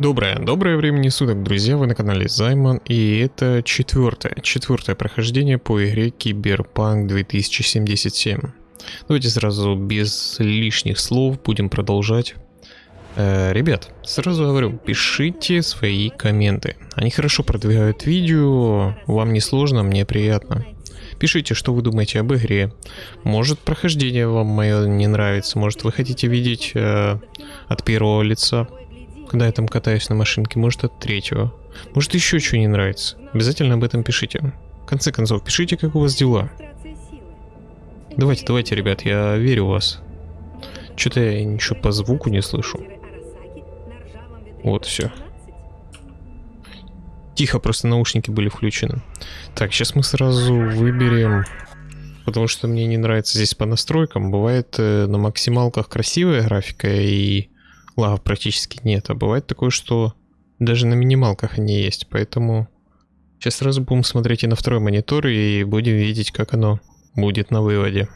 Доброе, доброе времени суток, друзья, вы на канале Займан, и это четвертое, четвертое прохождение по игре Киберпанк 2077. Давайте сразу без лишних слов будем продолжать. Э, ребят, сразу говорю, пишите свои комменты, они хорошо продвигают видео, вам не сложно, мне приятно. Пишите, что вы думаете об игре. Может, прохождение вам мое не нравится, может, вы хотите видеть э, от первого лица когда я там катаюсь на машинке, может от третьего. Может еще что не нравится. Обязательно об этом пишите. В конце концов, пишите, как у вас дела. Давайте, давайте, ребят, я верю в вас. Что-то я ничего по звуку не слышу. Вот, все. Тихо, просто наушники были включены. Так, сейчас мы сразу выберем... Потому что мне не нравится здесь по настройкам. Бывает э, на максималках красивая графика и лагов практически нет. А бывает такое, что даже на минималках они есть. Поэтому сейчас сразу будем смотреть и на второй монитор и будем видеть, как оно будет на выводе.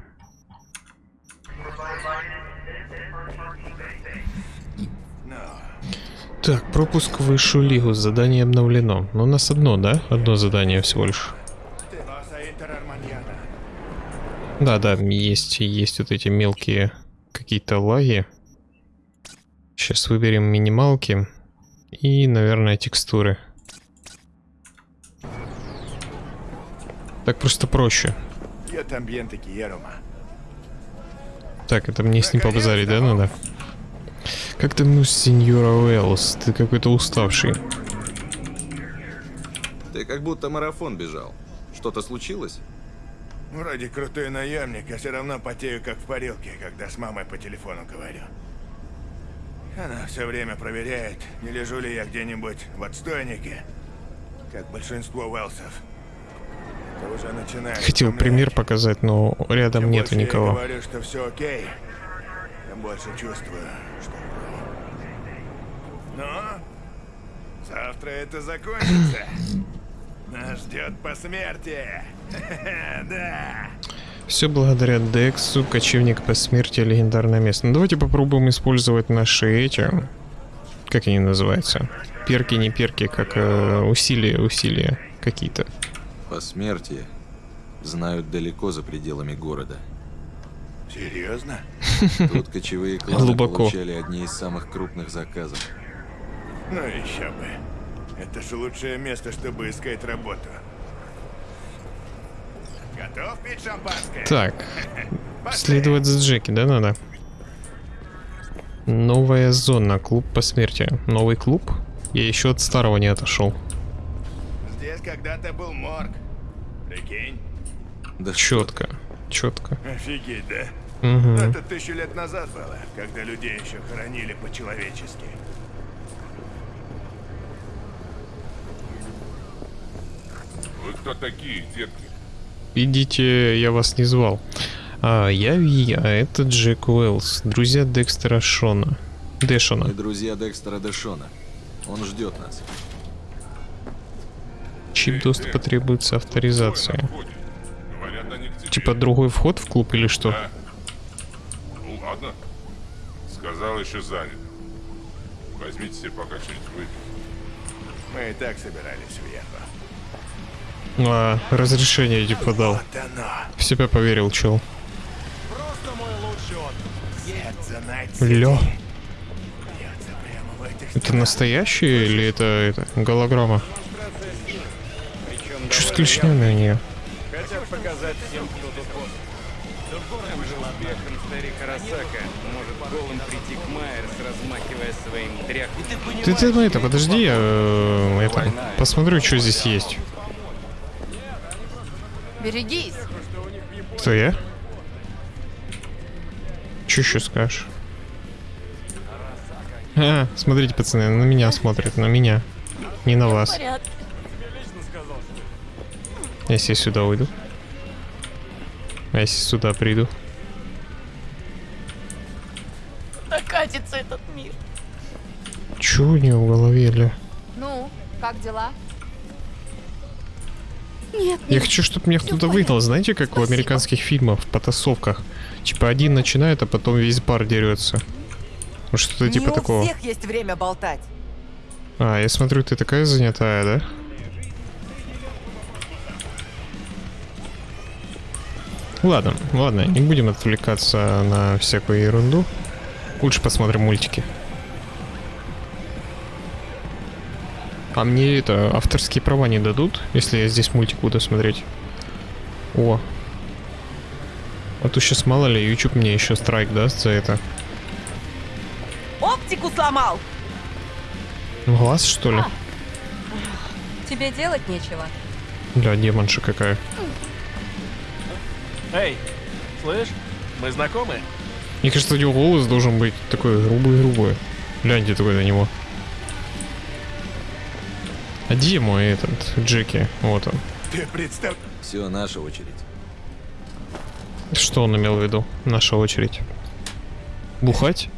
Так, пропуск в высшую лигу, задание обновлено. Но у нас одно, да? Одно задание всего лишь. Да, да, есть, есть вот эти мелкие какие-то лаги. Сейчас выберем минималки и, наверное, текстуры. Так просто проще. Так, это мне с ним побазарить, да, надо? Как ты, ну, сеньора Уэллс? Ты какой-то уставший. Ты как будто марафон бежал. Что-то случилось? Вроде крутой наемник, а все равно потею как в парилке, когда с мамой по телефону говорю. Она все время проверяет, не лежу ли я где-нибудь в отстойнике, как большинство Уэлсов. Это уже начинает Хотел утомлять. пример показать, но рядом Чем нету никого. Я говорю, что все окей, тем больше чувствую, что Но завтра это закончится. Нас ждет посмертие. да. Все благодаря Дексу, кочевник по смерти, легендарное место. Ну, давайте попробуем использовать наши эти... Как они называются? Перки, не перки, как э, усилия, усилия какие-то. По смерти знают далеко за пределами города. Серьезно? Тут кочевые кланы Глубоко. получали одни из самых крупных заказов. Ну еще бы. Это же лучшее место, чтобы искать работу. Готов пить шампанское? Так. Следовать за Джеки, да, надо? Новая зона, клуб по смерти. Новый клуб? Я еще от старого не отошел. Здесь когда-то был морг. Прикинь? Да четко, четко. Офигеть, да? Угу. Это тысячу лет назад было, когда людей еще хоронили по-человечески. Вы кто такие, детки? Идите, я вас не звал. А, я Ви, а это Джек Уэллс, друзья Декстера Шона. Дэшона. Мы друзья Декстера Дэшона. Он ждет нас. Чип доступа требуется авторизация. Типа другой вход в клуб или что? Да. Ну ладно. Сказал еще занят. Возьмите себе пока что-нибудь выпить. Мы и так собирались уехать. А, разрешение типа дал. В себя поверил, чел. Лё. Это настоящий или это, это голограмма? Что с клешнями у нее? Хотят показать всем, кто тут Там жил Бехан, старик Арасака. Может голым прийти к Майерс, размахивая своим дряхлым. Ты, ты, ну это, подожди, я это, посмотрю, что здесь есть. Берегись. Кто я? Че еще скажешь? А, смотрите, пацаны, на меня смотрят, на меня. Не на вас. Если я сюда уйду. А если сюда приду? Докатится этот мир. Чё у него в голове, Ля? Ну, как дела? Нет, Я хочу, чтобы меня кто-то выгнал, знаете, как Спасибо. в американских фильмах, в потасовках. Типа один начинает, а потом весь бар дерется. Что-то типа Не такого. у всех есть время болтать. А, я смотрю, ты такая занятая, да? Ладно, ладно, не будем отвлекаться на всякую ерунду. Лучше посмотрим мультики. А мне это авторские права не дадут, если я здесь мультик буду смотреть. О. А то сейчас мало ли, YouTube мне еще страйк даст за это. Оптику сломал! Глаз, что ли? Тебе делать нечего. Бля, демонша какая. Эй, слышь, мы знакомы? Мне кажется, у него голос должен быть такой грубый-грубый. Гляньте такой на него. А где мой этот, Джеки? Вот он. Ты представь... Все, наша очередь. Что он имел в виду? Наша очередь. Бухать?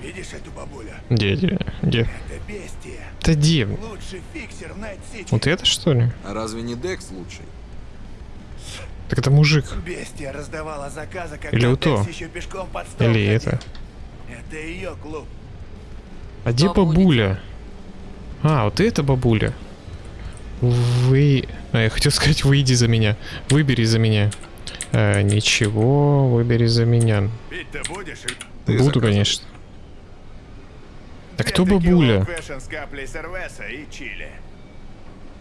Видишь эту бабулю? Где, где, где? Это бестия. Да где? Лучший фиксер в. Вот это что ли? А разве не Декс лучший? Так это мужик. Бестия раздавала заказы, когда Или у то. Декс еще пешком под стол Или ходил. это. Это ее клуб. А где Бабуля. бабуля? А, вот это бабуля. Вы... А, я хотел сказать, выйди за меня. Выбери за меня. Э, ничего, выбери за меня. Ты Буду, заказывай. конечно. А кто бабуля?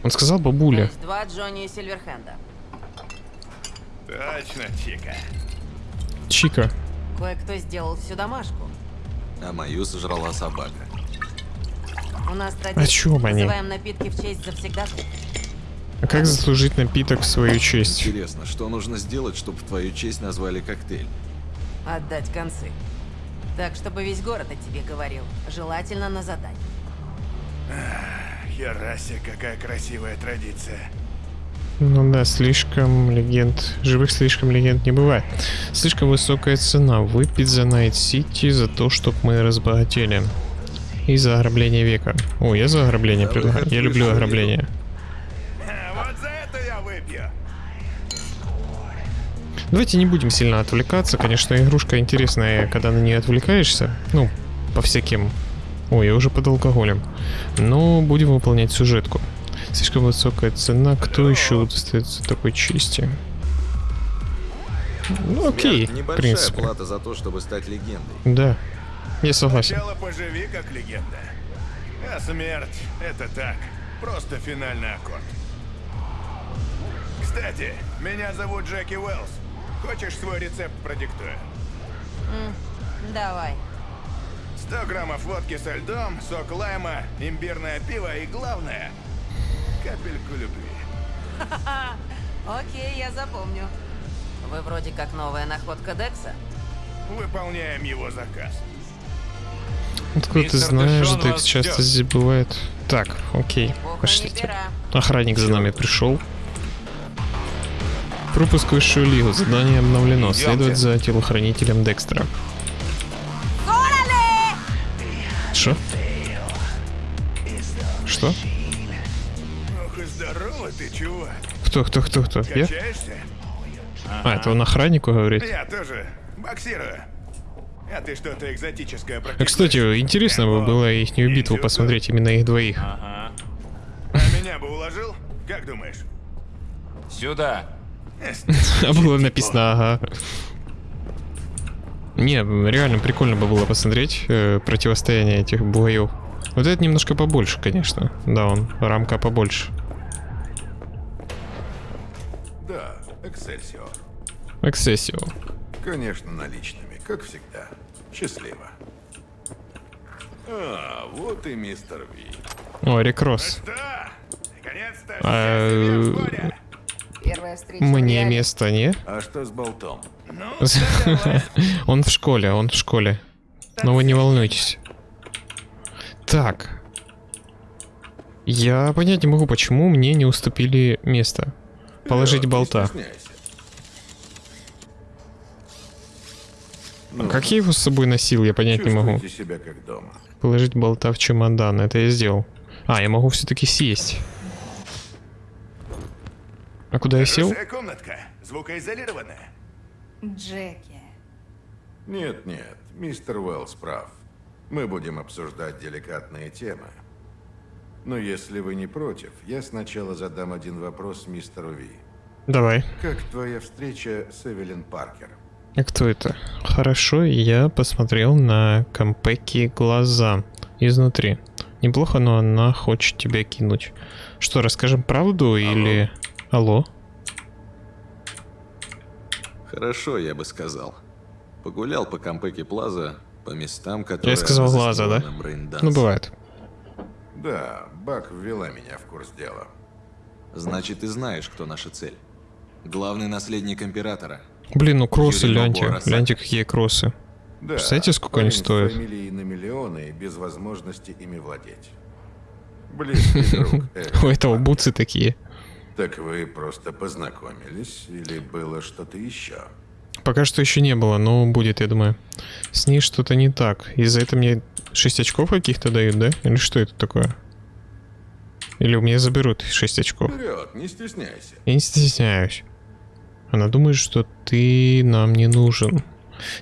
Он сказал бабуля. есть два Джонни Сильверхенда. Точно, Чика. Чика. Кое-кто сделал всю домашку. А мою сожрала собака. У нас традиция. чём они? Называем напитки в честь завсегда. А как заслужить напиток в свою честь? Интересно, что нужно сделать, чтобы в твою честь назвали коктейль? Отдать концы. Так, чтобы весь город о тебе говорил. Желательно на задание. Херасе, какая красивая традиция. Ну да, слишком легенд. Живых слишком легенд не бывает. Слишком высокая цена. Выпить за Найт Сити за то, чтоб мы разбогатели. И за ограбление века. О, я за ограбление Да, предлагаю. Я люблю ограбление. Вот за это я выпью. Давайте не будем сильно отвлекаться. Конечно, игрушка интересная, когда на нее отвлекаешься. Ну, по всяким... Ой, я уже под алкоголем. Но будем выполнять сюжетку. Слишком высокая цена. Кто еще удостоится такой чести? Ну, окей, Смерть в принципе. плата за то, чтобы стать легендой. Да, я согласен. Сначала поживи, как легенда. А смерть — это так. Просто финальный аккорд. Кстати, меня зовут Джеки Уэллс. Хочешь свой рецепт продиктую? Давай. 100 граммов водки со льдом, сок лайма, имбирное пиво и, главное, капельку любви. Окей, я запомню. Вы вроде как новая находка Декса. Выполняем его заказ. Откуда ты Мистер знаешь, Дэшон Декс вас часто здесь бывает. Так, окей, пошлите. пера. Охранник за нами пришел. Пропуск в высшую лигу. Задание обновлено. Идёмте. Следовать за телохранителем Декстера. Что? Что? Здорово ты, чувак. Кто, кто, кто, кто? Я? А, это он охраннику говорит. Я тоже боксирую. А ты что-то экзотическое А, практикуешь? кстати, интересно бы было их битву посмотреть, именно их двоих. Ага. А меня бы уложил? Как думаешь? Сюда. А было написано, ага. Не, реально прикольно бы было посмотреть э, противостояние этих боев. Вот это немножко побольше, конечно. Да, он рамка побольше. Да, Эксельсиор. Эксессио. Конечно, наличными, как всегда. Счастливо. А, вот и мистер Ви. О, Рекросс. Да! Наконец-то А. Мне место, не? А что с болтом? Ну. Он в школе, он в школе. Но вы не волнуйтесь. Так. Я понять не могу, почему мне не уступили место. Положить не болта. стесняйся. А как я его с собой носил, я понять не могу. Себя как дома. Положить болта в чемодан, это я сделал. А, я могу все-таки сесть. А куда я сел? Комнатка. Звукоизолированная. Джеки. Нет, нет, мистер Уэллс прав. Мы будем обсуждать деликатные темы. Но если вы не против, я сначала задам один вопрос мистеру Ви. Давай. Как твоя встреча с Эвелин Паркер? А кто это? Хорошо, я посмотрел на Кампеки глаза изнутри. Неплохо, но она хочет тебя кинуть. Что, расскажем правду или... Алло? Хорошо, я бы сказал. Погулял по Кампеке Плаза, по местам, которые... Я сказал она глаза, да? Ну, бывает. Да, Бак ввела меня в курс дела. Значит, ты знаешь, кто наша цель. Главный наследник Императора. Блин, ну кроссы. Бобора, Гляньте, какие кроссы. Да, Представляете, сколько они стоят? на миллионы без возможности ими владеть. Близкий У этого бутсы такие. Так вы просто познакомились или было что-то еще? Пока что еще не было, но будет, я думаю. С ней что-то не так. Из-за этого мне 6 очков каких-то дают, да? Или что это такое? Или у меня заберут 6 очков? Вперед, не стесняйся. Я не стесняюсь. Она думает, что ты нам не нужен.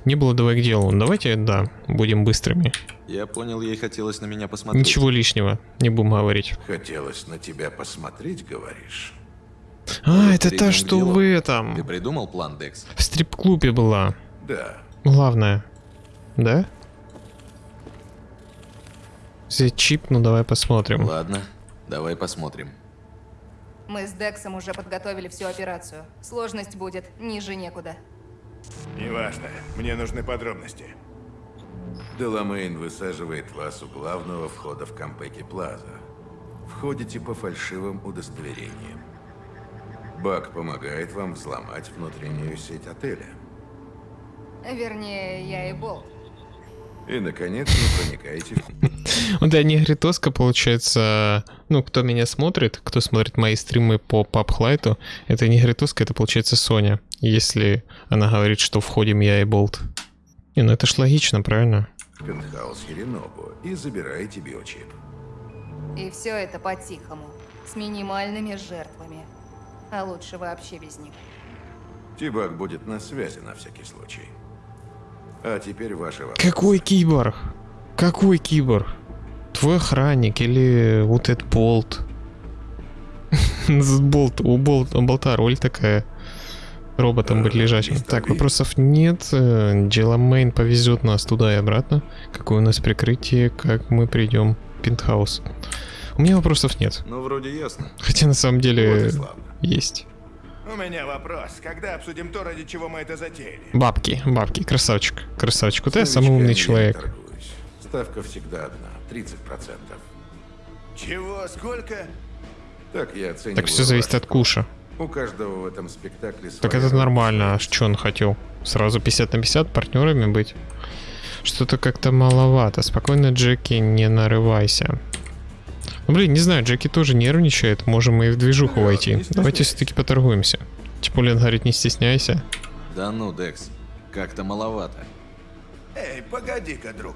Не было, давай к делу. Давайте, да, будем быстрыми. Я понял, ей хотелось на меня посмотреть. Ничего лишнего, не будем говорить. Хотелось на тебя посмотреть, говоришь? А, это та, что делу. в Ты этом, придумал план, Декс? в стрип-клубе была. Да. Главное. Да? Взять чип, ну давай посмотрим. Ладно, давай посмотрим. Мы с Дексом уже подготовили всю операцию. Сложность будет ниже некуда. Неважно, мне нужны подробности. Деламейн высаживает вас у главного входа в Кампеки Плаза. Входите по фальшивым удостоверениям. Бак помогает вам взломать внутреннюю сеть отеля. Вернее, я и Болт. И, наконец, вы проникаете в... Вот я негритоска, получается, ну, кто меня смотрит, кто смотрит мои стримы по PubHlight, это негритоска, это получается Соня, если она говорит, что входим я и Болт. Не, ну это ж логично, правильно? пентхаус Хиринобу и забираете биочип. И все это по-тихому. С минимальными жертвами. А лучше вообще без них. Тибак будет на связи на всякий случай. А теперь вопросы. Какой киборг? Какой киборг? Твой охранник или вот этот Болт? Болт, у Болт, у Болта роль такая. Роботом быть лежачим. мистер Так, вопросов нет. Джеламейн повезет нас туда и обратно. Какое у нас прикрытие, как мы придем в пентхаус. У меня вопросов нет. Ну, вроде ясно. Хотя на самом Вот деле славно. есть. У меня вопрос. Когда обсудим то, ради чего мы это затеяли? Бабки, бабки, красавчик. Красавчик. Вот я самый умный новичками я не человек. торгуюсь. Ставка всегда одна, 30%. Чего? Сколько? Так я оцениваю Так все зависит от куша. У каждого в этом спектакле Так это нормально, а что он хотел? Сразу 50 на 50 партнерами быть? Что-то как-то маловато. Спокойно, Джеки, не нарывайся. Ну, блин, не знаю, Джеки тоже нервничает. Можем мы и в движуху войти. Давайте все-таки поторгуемся. Чипулин говорит, не стесняйся. Да ну, Декс, как-то маловато. Эй, погоди-ка, друг.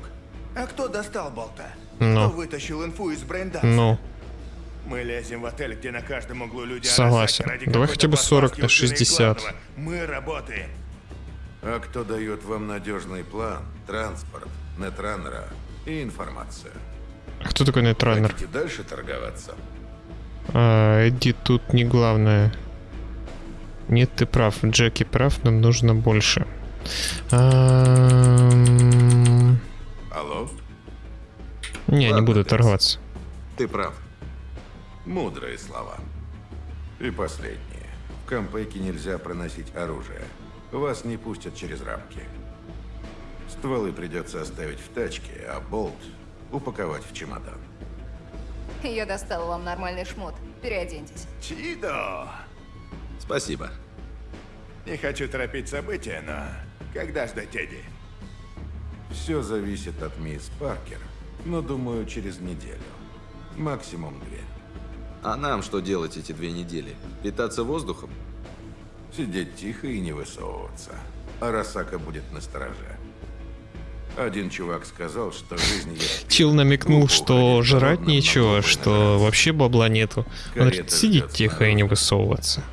А кто достал болта? Ну. Кто вытащил инфу из брейнданса? Ну, Мы лезем в отель, где на каждом углу люди Согласен. Давай хотя бы 40 на посадки у сына и 60. главного. Мы работаем. А кто дает вам надежный план, транспорт, нетранера и информацию? А кто такой нейтральнер? Хотите дальше торговаться? А, Эдди тут не главное. Нет, ты прав. Джеки прав, нам нужно больше. Ам, Алло? Не, не Ладно, буду Декс. торговаться. Ты прав. Мудрые слова. И последнее. В Кампеке нельзя проносить оружие. Вас не пустят через рамки. Стволы придется оставить в тачке, а болт упаковать в чемодан. Я достала вам нормальный шмот. Переоденьтесь. Чидо! Спасибо. Не хочу торопить события, но когда ждать Эдди? Все зависит от мисс Паркер, но думаю через неделю. Максимум две. А нам что делать эти две недели? Питаться воздухом? Сидеть тихо и не высовываться. Арасака будет на стороже. Один чувак сказал, что жизнь есть... Чил намекнул, что жрать нечего, что вообще бабла нету. Он говорит, сидеть тихо и не высовываться.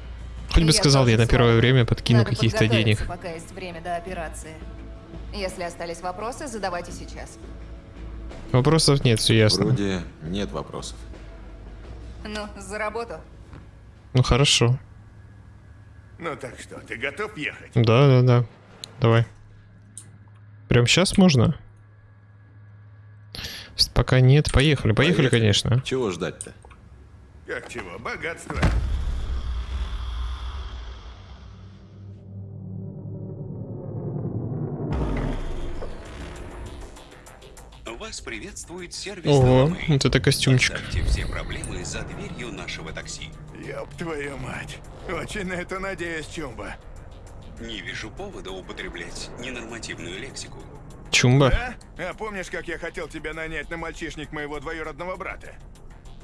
Хоть бы сказал, я на первое время подкину каких-то денег. пока есть время до операции. Если остались вопросы, задавайте сейчас. Вопросов нет, все ясно. Вроде нет вопросов. Ну, за работу. Ну хорошо. Ну так что, ты готов ехать? Да, да, да. Давай. Прям сейчас можно? Пока нет. Поехали, поехали, конечно. Чего ждать-то? Как чего? Богатство. Вас приветствует сервис Ого, Доломей. вот это костюмчик. Оставьте все проблемы за дверью нашего такси. Ёб твою мать. Очень на это надеюсь, Чумба. Не вижу повода употреблять ненормативную лексику. Чумба. Да? А помнишь, как я хотел тебя нанять на мальчишник моего двоюродного брата?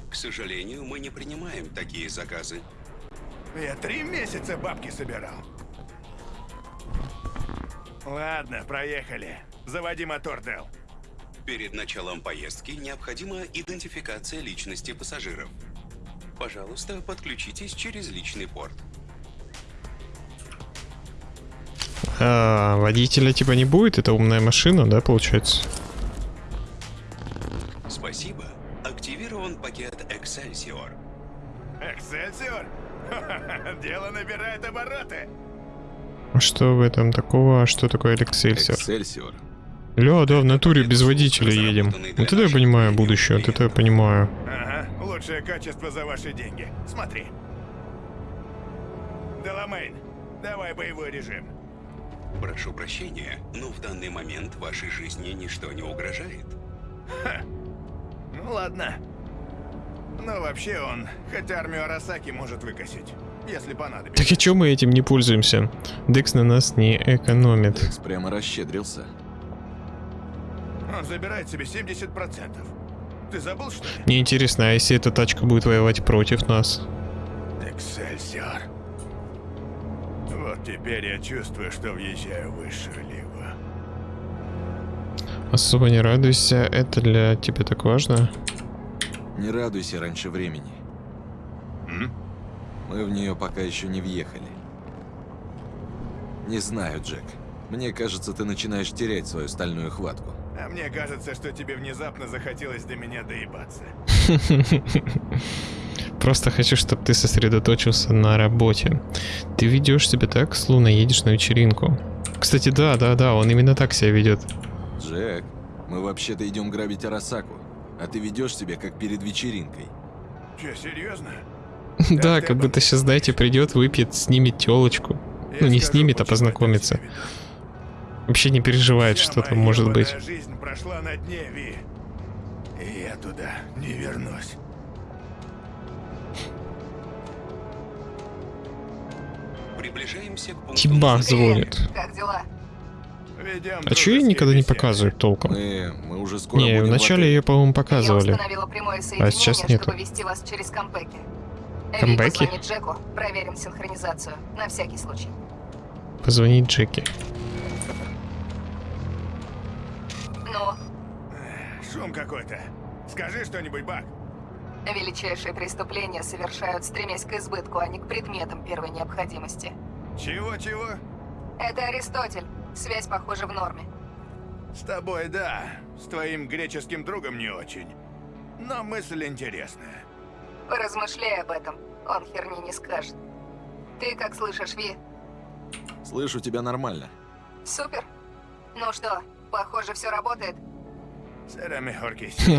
К сожалению, мы не принимаем такие заказы. Я три месяца бабки собирал. Ладно, проехали. Заводи мотор, Дел. Перед началом поездки необходима идентификация личности пассажиров. Пожалуйста, подключитесь через личный порт. А, водителя типа не будет? Это умная машина, да, получается? Спасибо. Активирован пакет Excelsior. Эксельсиор? Дело набирает обороты. А что в этом такого? А что такое Excelsior? Эксельсиор. Ля, да, в натуре без водителя едем. Вот это я понимаю будущее, вот это я понимаю. Ага, лучшее качество за ваши деньги. Смотри. Деламейн, давай боевой режим. Прошу прощения, но в данный момент вашей жизни ничто не угрожает. Ну ладно. Но вообще он, хоть армию Арасаки может выкосить, если понадобится. Так и чё мы этим не пользуемся? Декс на нас не экономит. Экс прямо расщедрился. Он забирает себе 70%. Ты забыл, что ли? Мне интересно, а если эта тачка будет воевать против нас? Эксельсиор. Вот теперь я чувствую, что въезжаю в высшую лигу. Особо не радуйся, это для тебя так важно? Не радуйся раньше времени. Мы в нее пока еще не въехали. Не знаю, Джек. Мне кажется, ты начинаешь терять свою стальную хватку. А мне кажется, что тебе внезапно захотелось до меня доебаться. Просто хочу, чтобы ты сосредоточился на работе. Ты ведешь себя так, словно едешь на вечеринку. Кстати, да, да, да, он именно так себя ведет. Джек, мы вообще-то идем грабить Арасаку, а ты ведешь себя как перед вечеринкой. Че, серьезно? Да, как будто сейчас, знаете, придет, выпьет, снимет телочку. Ну, не снимет, а познакомится. Вообще не переживает, что там может быть. жизнь прошла на дне, Ви. И я туда не вернусь. Приближаемся к пункту Тибах назначения. звонит. Как дела? Ведем А чё ее дружеские никогда не беседы. показывают толком? Мы, мы уже скоро Не, вначале ее, по-моему, Я показывали. установила прямое соединение, сейчас нету. чтобы вести вас через кампеки. Камбэки? Позвони Джеку, проверим синхронизацию. На всякий случай. Позвонить Джеки. Ну, Шум какой-то. Скажи что-нибудь, Бак. Величайшие преступления совершают, стремясь к избытку, а не к предметам первой необходимости. Чего-чего? Это Аристотель. Связь, похоже, в норме. С тобой, да. С твоим греческим другом не очень. Но мысль интересная. Поразмышляй об этом. Он херни не скажет. Ты как слышишь, Ви? Слышу тебя нормально. Супер. Ну что, похоже, все работает.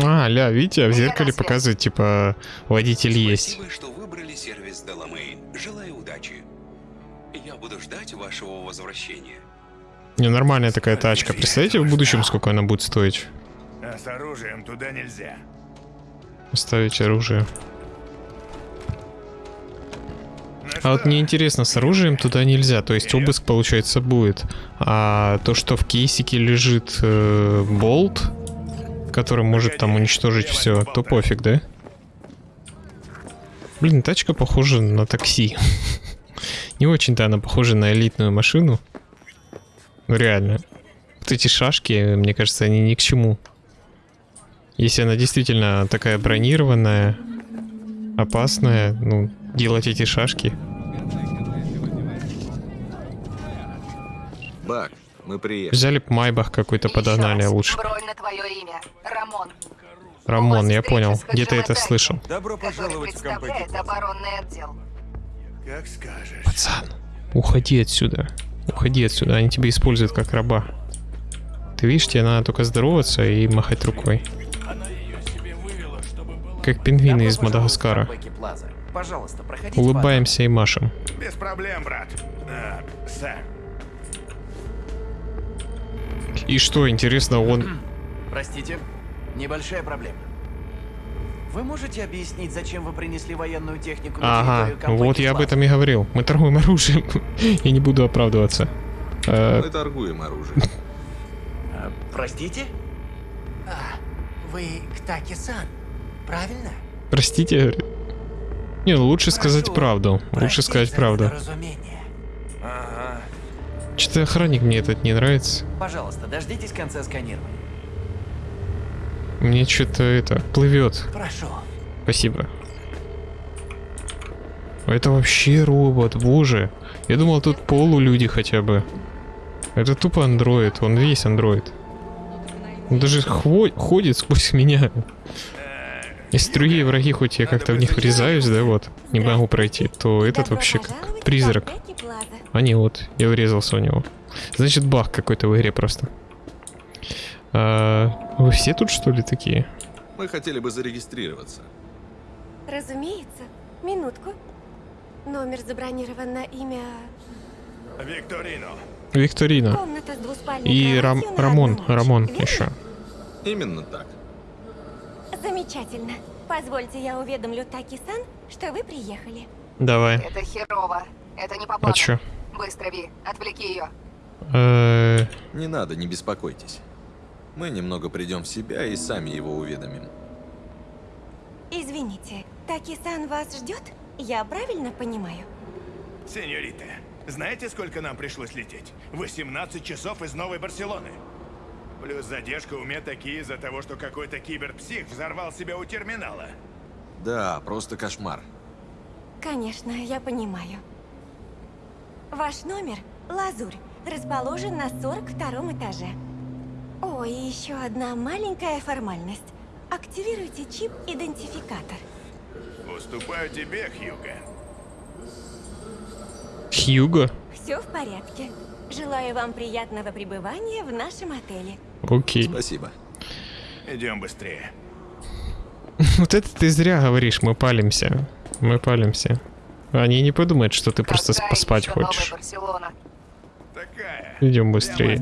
А, ля, видите, в Я зеркале показывает, типа, водитель есть. Спасибо, что выбрали сервис Доломейн. Желаю удачи. Я буду ждать вашего возвращения. Не, нормальная такая тачка. Представляете, в будущем сколько она будет стоить? А с оружием туда нельзя. Ставить оружие. Ну А вот мне интересно, с оружием туда нельзя, то есть обыск, получается, будет. А то, что в кейсике лежит э, болт, который может там уничтожить все, то пофиг, да? Блин, тачка похожа на такси. Не очень-то она похожа на элитную машину. Ну реально. Вот эти шашки, мне кажется, они ни к чему. Если она действительно такая бронированная, опасная, ну, делать эти шашки. Бак, мы приехали. Взяли Майбах какой-то подогнали раз. лучше. Бронь на твое имя. Рамон. Я понял. с Где-то это слышал. Добро пожаловать в Кампеки представляет оборонный отдел. Как скажешь. Пацан, уходи отсюда. Уходи отсюда, они тебя используют как раба. Ты видишь, тебе надо только здороваться и махать рукой. Как пингвины из Мадагаскара. Пожалуйста, Улыбаемся и машем. Без проблем, брат. Сэр. И что, интересно, он... Простите, небольшая проблема. Вы можете объяснить, зачем вы принесли военную технику на Ага, вот я об этом и говорил. Мы торгуем оружием. Я не буду оправдываться. Э, Мы торгуем оружием. А, простите? Вы Ктаки-сан, правильно? Простите. Не, ну лучше сказать Прошу правду. Лучше сказать за правду. Ага. Что-то охранник мне этот не нравится. Пожалуйста, дождитесь конца сканирования. Мне что-то это плывет. Прошу. Спасибо. Это вообще робот, боже. Я думал, тут полулюди хотя бы. Это тупо андроид, он весь андроид. Он даже хво- ходит сквозь меня. Если другие враги, хоть я как-то в них врезаюсь, да, вот, не могу пройти, то этот вообще как призрак. А не, вот, я врезался в него. Значит, баг какой-то в игре просто. А, вы все тут что ли такие? Мы хотели бы зарегистрироваться. Разумеется. Минутку. Номер забронирован на имя... Викторино. Викторина. Комната с двуспальной И Рам- Рамон, Рамон верно? еще. Именно так. Замечательно. Позвольте, я уведомлю Таки-сан, что вы приехали. Давай. Это херово. Это не по А чё? Быстро, Ви, отвлеки ее. Э, Не надо, не беспокойтесь. Мы немного придем в себя и сами его уведомим. Извините, Таки-сан вас ждет? Я правильно понимаю? Сеньорита, знаете, сколько нам пришлось лететь? 18 часов из Новой Барселоны. Плюс задержка у меня такие из-за того, что какой-то киберпсих взорвал себя у терминала. Да, просто кошмар. Конечно, я понимаю. Ваш номер – Лазурь, расположен на 42 этаже. О, и еще одна маленькая формальность. Активируйте чип-идентификатор. Уступаю тебе, Хьюга. Хьюго? Все в порядке. Желаю вам приятного пребывания в нашем отеле. Окей. Спасибо. Идем быстрее. Вот это ты зря говоришь, мы палимся. Мы палимся. Они не подумают, что ты просто Какая поспать еще Новая хочешь. Идем Я быстрее.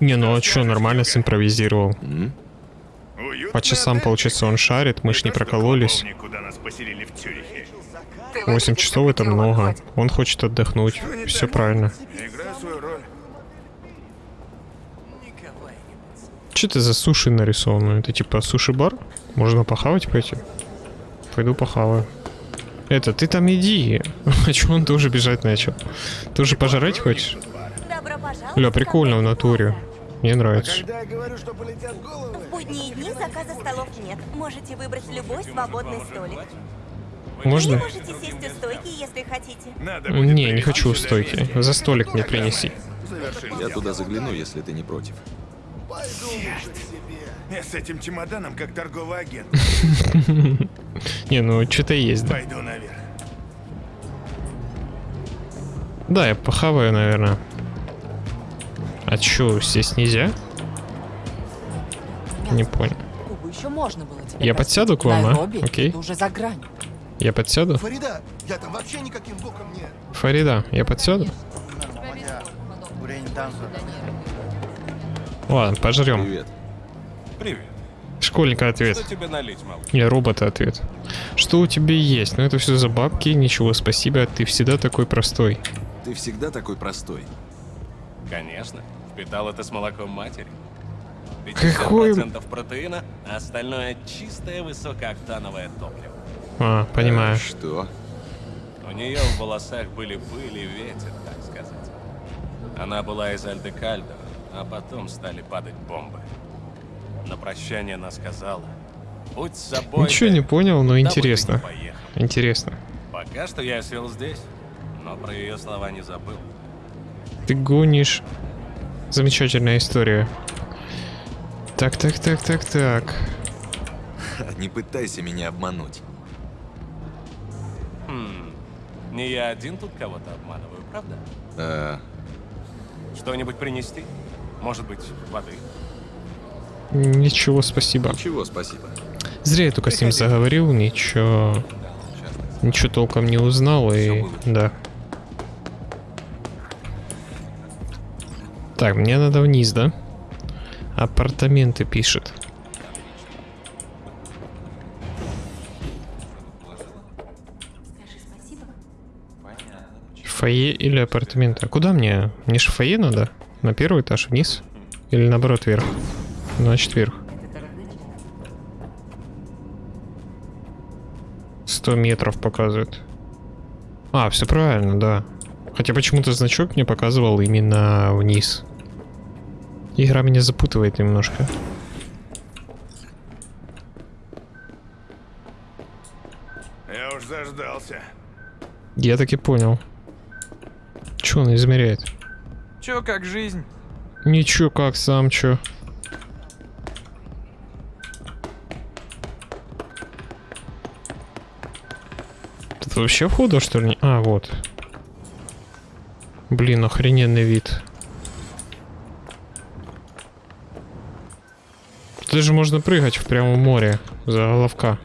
Не, ну а чё, нормально симпровизировал. По часам, получается, он шарит, мы ж не что прокололись. клубовник, куда нас поселили в Цюрихе. Ты 8 выглядишь часов это много. Он хочет отдохнуть. Что Все правильно. Играю свою роль. Что это за суши нарисовано? Это типа суши-бар? Можно похавать пойти? Пойду похаваю. Это, ты там иди. А чё он тоже бежать начал? Тоже пожрать хочешь? Ля, прикольно в натуре. Мне нравится. я говорю, что полетят головы... В будние дни заказа столов нет. Можете выбрать любой свободный столик. Можно? Вы можете сесть у стойки, если хотите. Надо Не, не хочу у стойки. За столик мне принеси. Я туда загляну, если ты не против. Я с этим чемоданом как торговый агент. Не, ну что-то есть, да. Пойду наверх. Да, я похаваю, наверное. А чё, здесь нельзя? Не понял. Я подсяду к вам, а? Окей. это уже за гранью. Я подсяду? Фарида, я там вообще никаким боком не... Фарида, я подсяду? Ладно, пожрем. Привет. Привет. Школьника ответ. Что тебе налить, малыш? Я робота ответ. Что у тебя есть? Ну это все за бабки, ничего, спасибо, ты всегда такой простой. Ты всегда такой простой. Конечно. Впитал это с молоком матери. Какой- 50% протеина, а остальное чистое высокооктановое топливо. А, понимаю. Э, Что? У нее в волосах были пыль и ветер, так сказать. Она была из Альдекальдо, а потом стали падать бомбы. На прощание она сказала, будь с собой. Ничего не понял, но интересно. ни поехал». Интересно. Пока что я сел здесь, но про ее слова не забыл. Ты гонишь. Замечательная история. Так, так, так, так, так. Не пытайся меня обмануть. Хм, не я один тут кого-то обманываю, правда? Э, Что-нибудь принести? Может быть, воды? Ничего, спасибо. ничего, спасибо. Зря я только с ним заговорил, ничего... Ничего толком не узнал и... Да. Так, мне надо вниз, да? Апартаменты пишет. Фойе или апартаменты? А куда мне? Мне же фойе надо? На первый этаж вниз? Или наоборот вверх? Значит вверх. 100 метров показывает. А, все правильно, да. Хотя почему-то значок мне показывал именно вниз. Игра меня запутывает немножко. Я уж заждался. Я так и понял. Че он измеряет? Чё, как жизнь? Ничего, как сам чё. Тут вообще входа, что ли? А, вот. Блин, охрененный вид. Тут даже можно прыгать в прямом море за головка.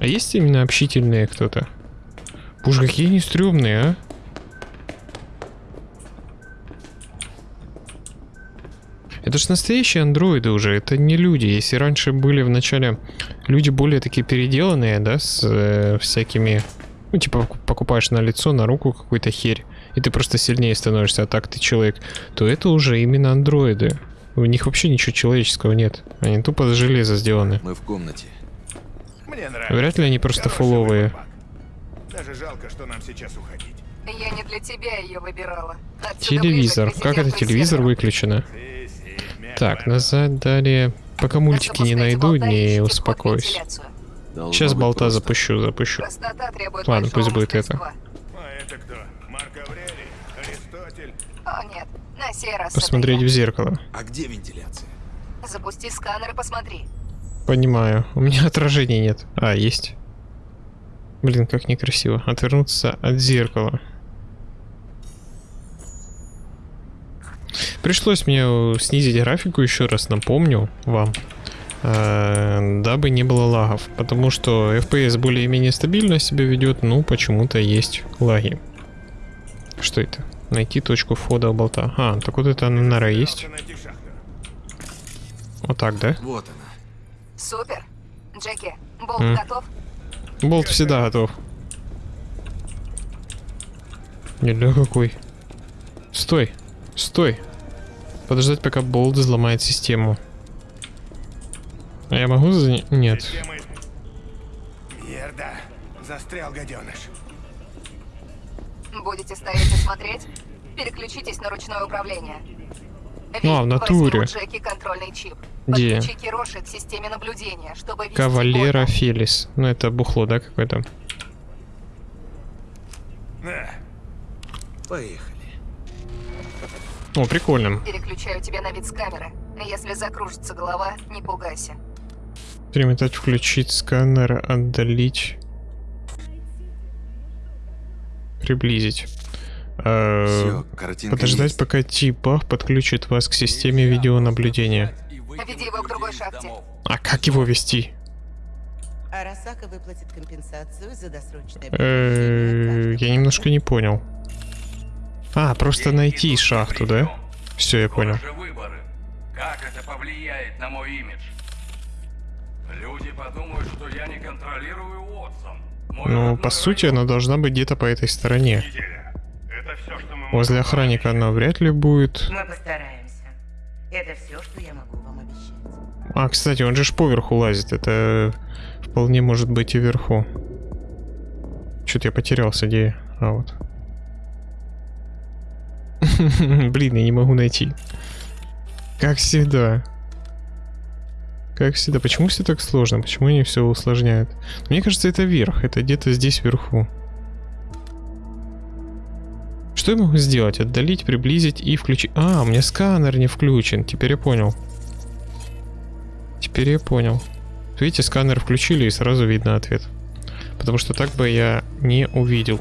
А есть именно общительные кто-то? Боже, какие они стрёмные, а? Это ж настоящие андроиды уже, это не люди. Если раньше были в начале люди более такие переделанные, да, с э, всякими... Ну, типа, поку- покупаешь на лицо, на руку какую-то херь, и ты просто сильнее становишься, а так ты человек, то это уже именно андроиды. У них вообще ничего человеческого нет. Они тупо из железа сделаны. Мы в комнате. Мне нравится. Вряд ли они просто Хороший фуловые. выбор. Даже жалко, что нам сейчас уходить. Я не для тебя ее выбирала. Отсюда Телевизор. Как это телевизор выключено? Так, назад далее. Пока мультики не найду, не успокоюсь. Сейчас болта запущу, запущу. Ладно, пусть будет это О, нет. На сей раз Посмотреть в зеркало. А где вентиляция? Запусти сканер и посмотри. Понимаю. У меня отражения нет. А, есть. Блин, как некрасиво. Отвернуться от зеркала. Пришлось мне снизить графику, еще раз напомню вам, э, дабы не было лагов. Потому что FPS более-менее стабильно себя ведет, но почему-то есть лаги. Что это? Найти точку входа в болта. А, так вот это нора есть. Вот так, да? Вот она. Супер. Джеки, болт М. готов? Болт всегда готов. Неля какой. Стой. Стой. Подождать, пока болт взломает систему. А я могу за... Нет. Система. Застрял гаденыш. Будете стоять и смотреть? Переключитесь на ручное управление. Ну, а в натуре. У Джеки контрольный чип. Где? Подключи Кироши к системе наблюдения, чтобы Кавалера бота. Фелис. Ну, это бухло, да, какое-то? Поехали. О, прикольно. Переключаю тебя на вид с камеры. Если закружится голова, не пугайся. Перемотать, включить сканер, отдалить. Приблизить. Э, картинка Подождать, есть. пока Типах подключит вас к системе видеонаблюдения. Веди его к другой шахте. А как его вести? Арасака выплатит компенсацию за досрочное Э, Я немножко не понял. А, просто найти шахту, да? Все, я понял. же выборы. Как это повлияет на мой имидж? Люди подумают, что я не контролирую Уотсон. Ну, по сути, она должна быть где-то по этой стороне. Возле охранника она вряд ли будет. Мы постараемся. Это все, что я могу вам обещать. А, кстати, он же ж поверху лазит. Это вполне может быть и вверху. Что-то я потерялся, где? А, вот. Блин, я не могу найти. Как всегда. Как всегда. Почему все так сложно? Почему они все усложняют? Мне кажется, это верх. Это где-то здесь вверху. Что я могу сделать? Отдалить, приблизить и включить... А, у меня сканер не включен. Теперь я понял. Теперь я понял. Видите, сканер включили и сразу видно ответ. Потому что так бы я не увидел.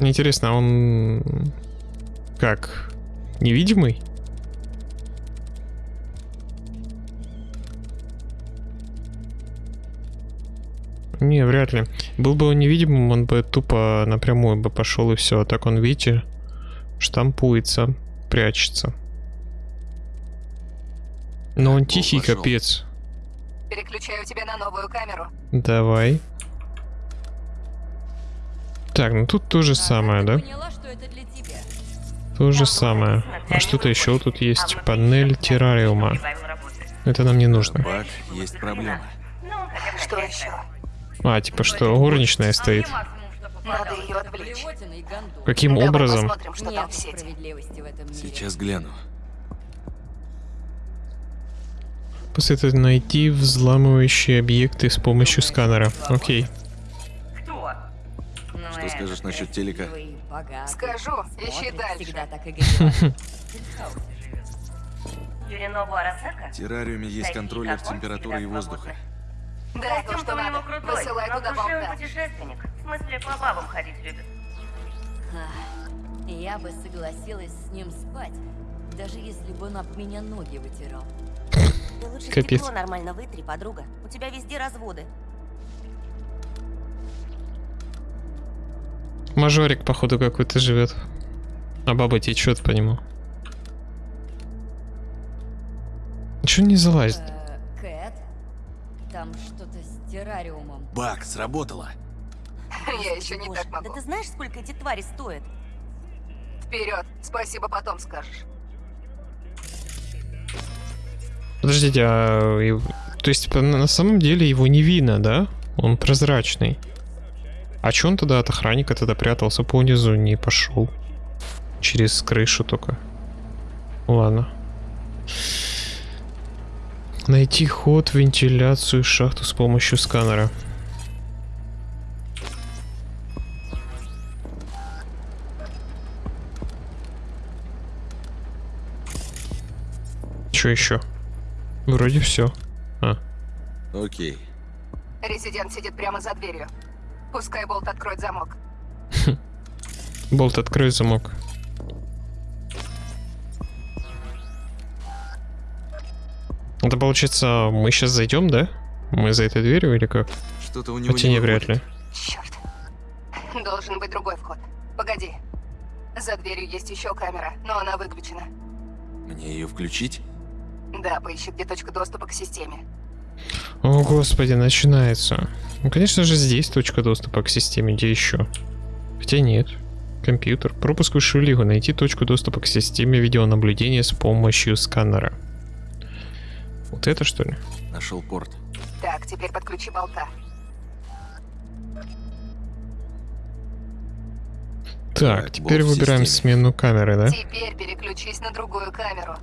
Мне интересно, а он... Как? Невидимый? Не, вряд ли. Был бы он невидимым, он бы тупо напрямую бы пошел и все. А так он, видите, штампуется, прячется. Но он тихий пошел. капец. Переключаю тебя на новую камеру. Давай. Так, ну тут то же самое, да? То же самое. А что-то еще тут есть. Панель террариума. Это нам не нужно. Бак, есть проблема. Что еще? А, типа что, горничная стоит. Надо ее отвлечь. Каким Давай образом? посмотрим, что там в сети. Сейчас гляну. После этого найти взламывающие объекты с помощью сканера. Окей. Что скажешь насчет телека? Скажу, ищи дальше. В террариуме есть контроллер температуры и воздуха. Да, то, что надо. Высылай туда болта. путешественник. В смысле, по бабам ходить любит. Ах, Я бы согласилась с ним спать, даже если бы он об меня ноги вытирал. Ты лучше Капец. стекло нормально вытри, подруга. У тебя везде разводы. Мажорик, походу, какой-то живет. А баба течет по нему. Чё не залазит? Э, Кэт, там что-то с террариумом. Бак, сработало. Я еще не так Да могу. ты знаешь, сколько эти твари стоят? Вперед. Спасибо, потом скажешь. Подождите, а... То есть, на самом деле его не видно, да? Он прозрачный. А чё он тогда от охранника тогда прятался по низу, не пошел? Через крышу только. Ладно. Найти ход, вентиляцию, шахту с помощью сканера. Что еще? Вроде все. А, Окей. Резидент сидит прямо за дверью. Пускай болт откроет замок. болт открой замок. Это получается, мы сейчас зайдем, да? Мы за этой дверью или как? Что-то у него Хотя не не вряд ли. Черт. Должен быть другой вход. Погоди. За дверью есть еще камера, но она выключена. Мне ее включить? Да, поищи, где точка доступа к системе. О, господи, начинается. Ну, конечно же, здесь точка доступа к системе, где еще? Хотя нет. Компьютер. Пропуск высшую лигу. Найти точку доступа к системе видеонаблюдения с помощью сканера. Вот это что ли? Нашел порт. Так, теперь подключи болта. Так, теперь болт выбираем системе. смену камеры, да? Теперь переключись на другую камеру.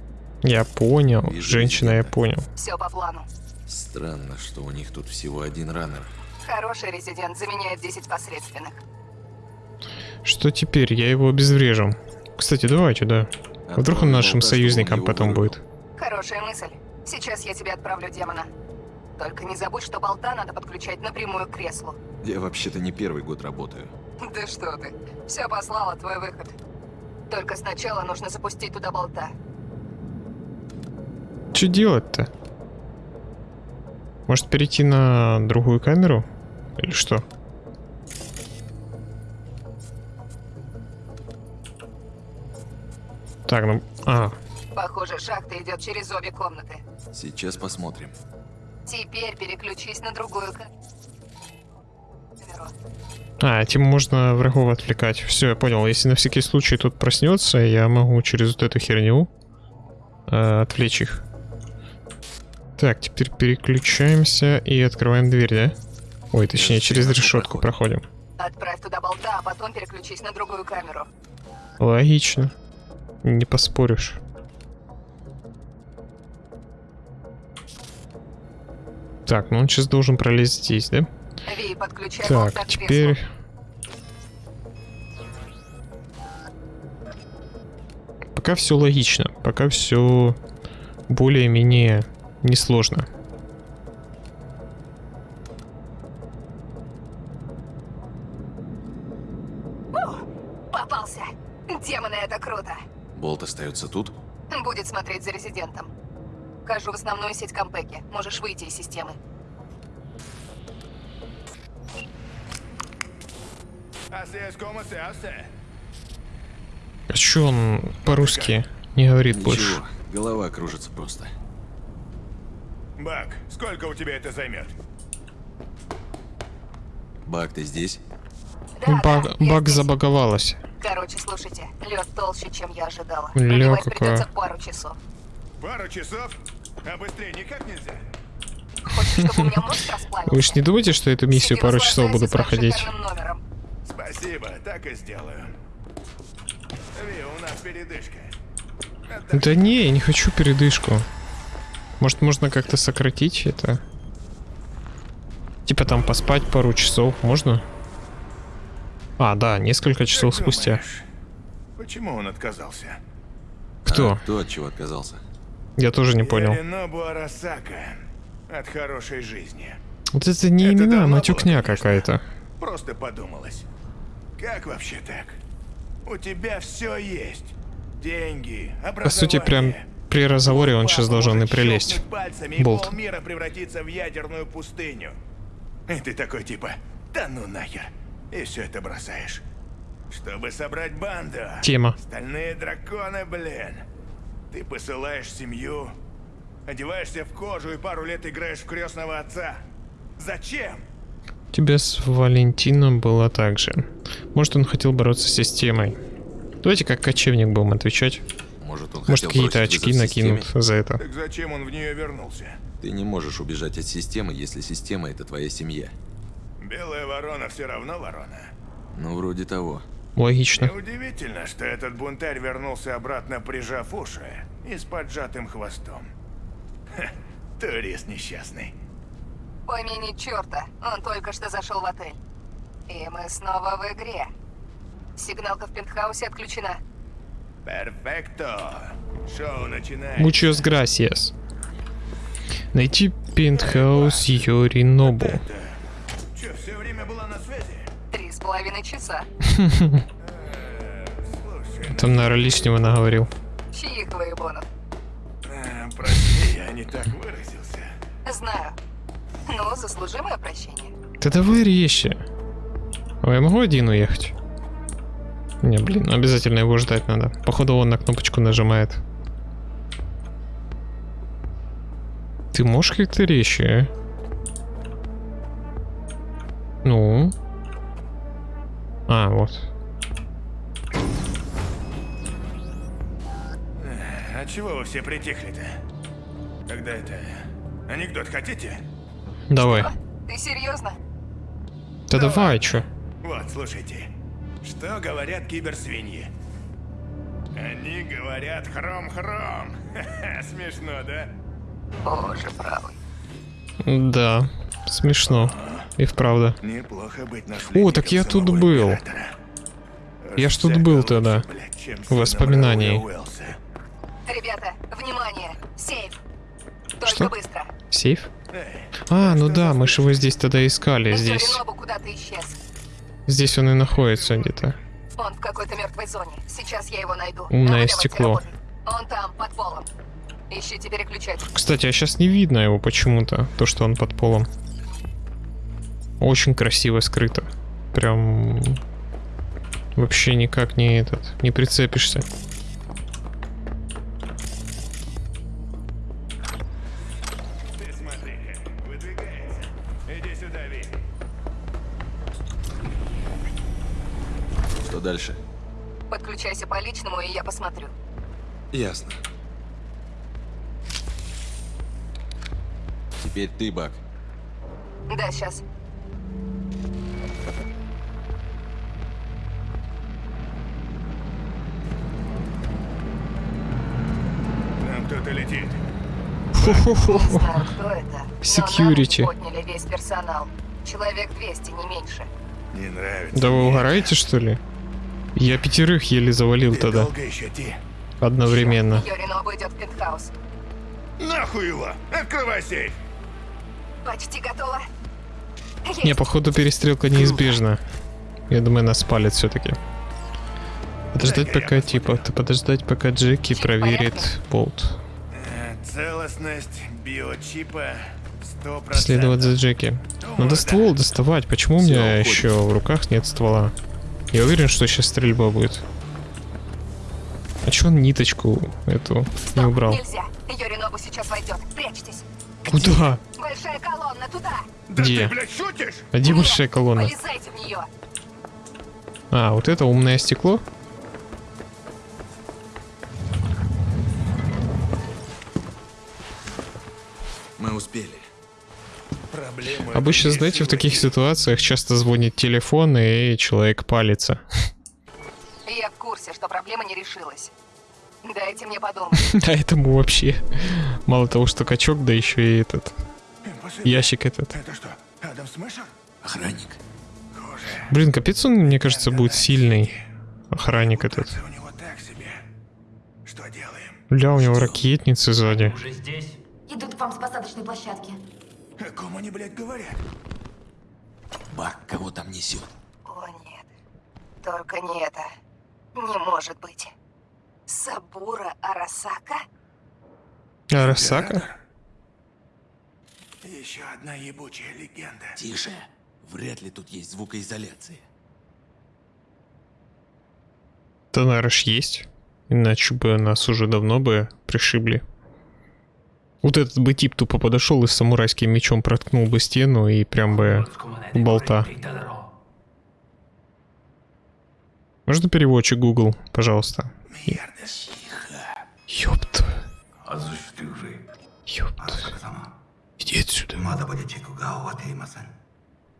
Я понял. Вижу Женщина, я понял. Все по плану. Странно, что у них тут всего один раннер. Хороший резидент заменяет 10 посредственных. Что теперь? Я его обезврежу. Кстати, давайте, да. Вдруг он нашим он союзником потом будет. Хорошая мысль. Сейчас я тебе отправлю демона. Только не забудь, что болта надо подключать напрямую к креслу. Я вообще-то не первый год работаю. Да что ты. Все послала, твой выход. Только сначала нужно запустить туда болта. Что делать-то? Может перейти на другую камеру? Или что? Так, ну... А, Похоже, шахта идет через обе комнаты. Сейчас посмотрим. Теперь переключись на другую а, этим можно врагов отвлекать. Все, я понял. Если на всякий случай тут проснется, я могу через вот эту херню э, отвлечь их. Так, теперь переключаемся и открываем дверь, да? Ой, точнее, через решетку проходим. Отправь туда болта, а потом переключись на другую камеру. Логично. Не поспоришь. Так, ну он сейчас должен пролезть здесь, да? Ви, так, теперь... Пока все логично, пока все более-менее несложно. Демоны, это круто. Болт остается тут? Будет смотреть за резидентом. Хожу в основную сеть Кампеки. Можешь выйти из системы. А чё он по-русски не говорит больше? Ничего, голова кружится просто. Бак, сколько у тебя это займет? Бак, ты здесь? Баг, баг забаговалась. Короче, слушайте, лед толще, чем я ожидала. Ля Пробивать придется пару часов. Пару часов? А быстрее никак нельзя? Хочешь, чтобы у меня мозг расплавился? Вы ж не думаете, что эту миссию пару часов буду проходить? Спасибо, так и сделаю. Ви, у нас передышка. Да не, я не хочу передышку. Может, можно как-то сократить это? Типа там поспать пару часов, можно? А, да, несколько часов Как спустя. думаешь, Почему он отказался? Кто? А, кто от чего отказался? Я тоже не понял. От хорошей жизни. Вот это не Это имена, а матюкня какая-то. Просто подумалось. Как вообще так? У тебя все есть. Деньги. По сути, прям при разговоре он сейчас должен и прилезть. Болт. полмира превратится в ядерную пустыню. И ты такой типа, да ну нахер. И все это бросаешь. Чтобы собрать банду. Тема. Стальные драконы, блин. Ты посылаешь семью, одеваешься в кожу и пару лет играешь в крестного отца. Зачем? У тебя с Валентином было так же. Может, он хотел бороться с системой. Давайте как кочевник будем отвечать. Может, он Может, какие-то очки накинут за это. Так зачем он в нее вернулся? Ты не можешь убежать от системы, если система это твоя семья. Белая ворона все равно ворона. Ну, вроде того. Логично. Неудивительно, что этот бунтарь вернулся обратно, прижав уши и с поджатым хвостом. Ха, турист несчастный. Помяни черта, он только что зашел в отель. И мы снова в игре. Сигналка в пентхаусе отключена. Перфекто. Шоу начинается. Muchos gracias. Найти пентхаус Йоринобу. Че, половиной часа. Там, наверное, лишнего наговорил. Чьих выебонов? А, прости, я не так выразился. Знаю. Ну, заслужимое прощение. Да давай резче. А я могу один уехать? Не, блин, обязательно его ждать надо. Походу он на кнопочку нажимает. Ты можешь как-то резче, а? Ну? А, вот. А чего вы все притихли-то? Когда это... Анекдот хотите? Давай. Ты серьезно? Да давай, чё? Вот, слушайте. Что говорят киберсвиньи? Они говорят хром-хром. Смешно, да? Боже правый. Да, смешно. И вправду. Неплохо быть О, так я тут был. Я ж тут был тогда. В воспоминании. Ребята, внимание! Сейф! Только Что? быстро. Сейф? А, ну да, мы же его здесь тогда искали, здесь. Здесь он и находится где-то. Он в какой-то мертвой зоне. Сейчас я его найду. Умное стекло. Он там, под полом. Ищите переключатель. Кстати, а сейчас не видно его почему-то, то, что он под полом. Очень красиво скрыто. Прям... Вообще никак не этот, не прицепишься. Ты смотри, выдвигается. Иди сюда, Ви. Что дальше? Подключайся по личному, и я посмотрю. Ясно. Теперь ты, Бак. Да, сейчас. Персонал. Человек 200, не меньше. Не нравится. Да вы угораете, что ли? Я пятерых еле завалил Ты тогда. одновременно. Нахуй его! Открывай сейф! Почти готово. Не, походу перестрелка неизбежна. Я думаю, нас спалит все-таки. Подождать пока, типа, подождать пока Джеки проверит болт. Целостность биочипа 100%. Следовать за Джеки. Надо ствол доставать. Почему у меня еще в руках нет ствола? Я уверен, что сейчас стрельба будет. А че он ниточку эту не убрал? Нельзя. Сейчас войдет. Прячьтесь. Куда? Большая колонна туда. Где? Блядь, шутишь? А где большая колонна? Полезайте в нее. А, вот это умное стекло? Мы успели. Проблема Обычно, знаете, в таких ситуациях часто звонит телефон, и человек палится. Я в курсе, что проблема не решилась. Дайте мне подумать. А этому вообще. Мало того, что качок, да еще и этот. Ящик этот. Это что, Адам Смешер? Охранник. Блин, капец он, мне кажется, будет сильный. Охранник этот. Бля, у него ракетницы сзади. Идут к вам с посадочной площадки. О ком они, блядь, говорят? Бак, кого там несет? О нет. Только не это. Не может быть. Сабура Арасака? Арасака? Еще одна ебучая легенда. Тише. Вряд ли тут есть звукоизоляция. Да, наверное, есть. Иначе бы нас уже давно бы пришибли. Вот этот бы тип тупо подошел и с самурайским мечом проткнул бы стену и прям бы болта. Можно переводчик Google, пожалуйста? Ёпта. Ёпта. Иди отсюда.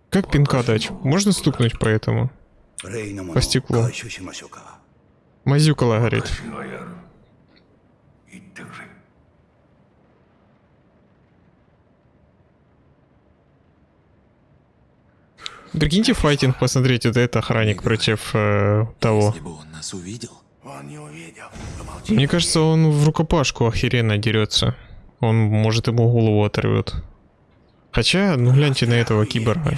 Как пинка дать? Можно стукнуть по этому? По стеклу. Мазюкала горит. Прикиньте файтинг посмотреть, вот это охранник против э, того. Он нас увидел? Он не увидел. Мне кажется, он в рукопашку охеренно дерется. Он, может, ему голову оторвет. Хотя, ну гляньте на этого киборга.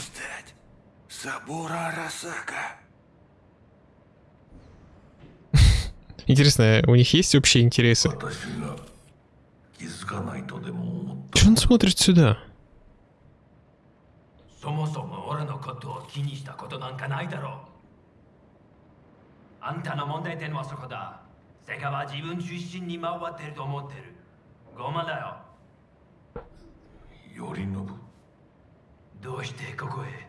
Сабура Арасака. Интересно, у них есть общие интересы? Че он смотрит сюда? そもそも俺のことを気にしたことなんかないだろうあんたの問題点はそこだ世界は自分中心に回ってると思ってるごまだよ頼信どうしてここへ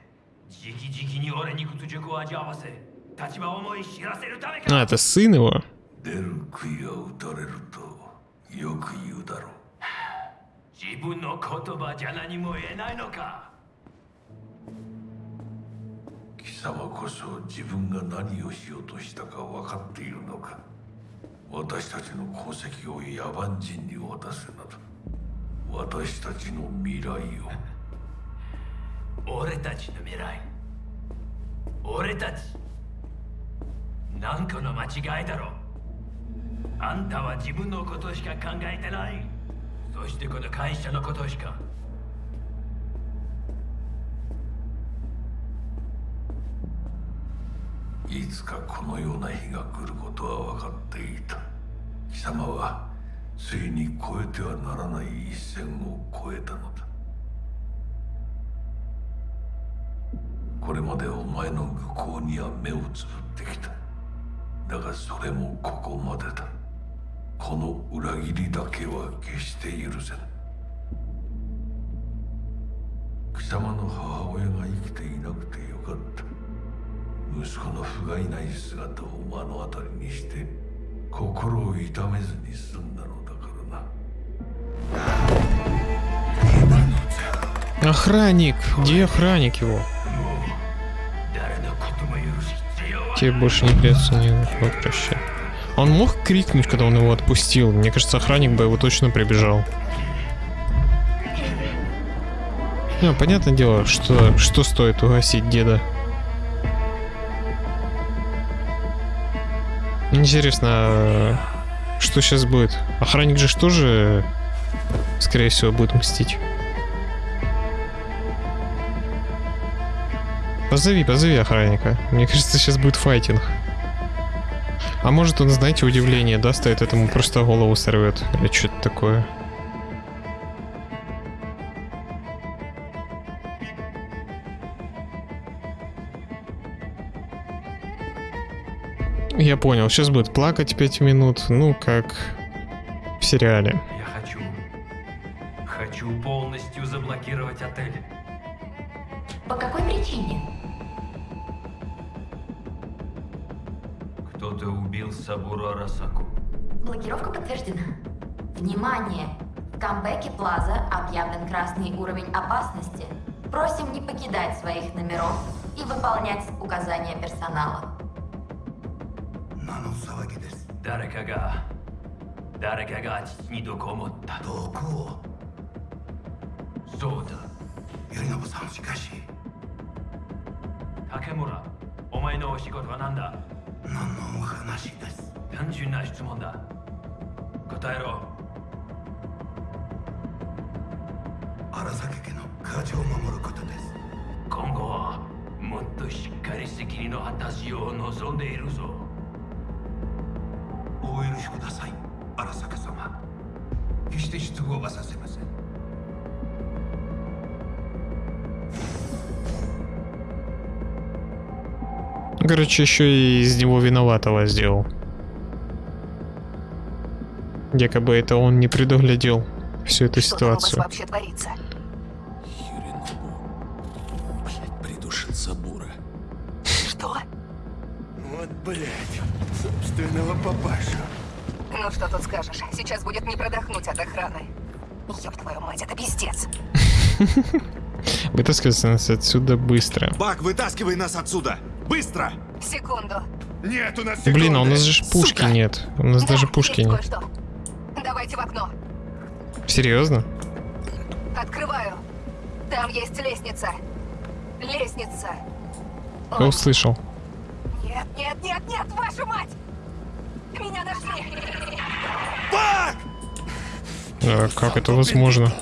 直々に俺に屈辱を味わわせ立場思い知らせるためか А, это сын его? 出る杭は打たれるとよく言うだろう自分の言葉じゃ何も言えないのか 貴様こそ自分が何をしようとしたか分かっているのか。私たちの功績を野蛮人に渡すなど。私たちの未来を。俺たちの未来。俺たち。なんかの間違いだろあんたは自分のことしか考えてない。そしてこの会社のことしか。いつかこのような日が来ることは分かっていた。貴様はついに越えてはならない一線を越えたのだ。これまでお前の愚行には目をつぶってきた。だがそれもここまでだ。この裏切りだけは決して許せぬ貴様の母親が生きていなくてよかった。息子の不甲斐ない姿を目の当たりにして心を痛めずに済んだのだからな Охранник! Где охранник его? 誰のことも許す必要は Тебе больше не придется никого прощать. Он мог крикнуть, когда он его отпустил? Мне кажется, охранник бы его точно прибежал. Ну, понятное дело, что, что стоит угасить деда. Интересно, Что сейчас будет? Охранник же ж тоже, скорее всего, будет мстить. Позови, позови охранника. Мне кажется, сейчас будет файтинг. А может он, знаете, удивление даст, а этот ему просто голову сорвет. Или что-то такое. Я понял, сейчас будет плакать 5 минут, ну как в сериале. Я хочу... Хочу полностью заблокировать отель. По какой причине? Кто-то убил Сабуру Арасаку. Блокировка подтверждена. Внимание! В камбэке Плаза объявлен красный уровень опасности. Просим не покидать своих номеров и выполнять указания персонала. 何の騒ぎです。誰かが誰かが父に毒を持った。毒を？そうだ。頼信さんしかし。竹村お前のお仕事は何だ？何のお話です？単純な質問だ。答えろ。荒崎家の家事を守ることです。今後はもっとしっかり責任の果たしを望んでいるぞお許しください荒坂様決して失望はさせません Короче, еще и из него виноватого сделал. Якобы это он не предуглядел всю эту Что там у вас ситуацию. вообще творится? Придушил Сабура. Что? Вот, блядь, собственного папашу. Ну что тут скажешь? Сейчас будет не продохнуть от охраны. Ёб твою мать, это пиздец. Вытаскиваться нас отсюда быстро. Бак, вытаскивай нас отсюда! Быстро! Секунду. Нет, у нас Блин, а у нас же пушки нет. У нас даже пушки нет. Давайте в окно. Серьезно? Открываю. Там есть лестница. Лестница. Я услышал. Нет, нет, нет, нет, вашу мать! Меня нашли! А как это возможно?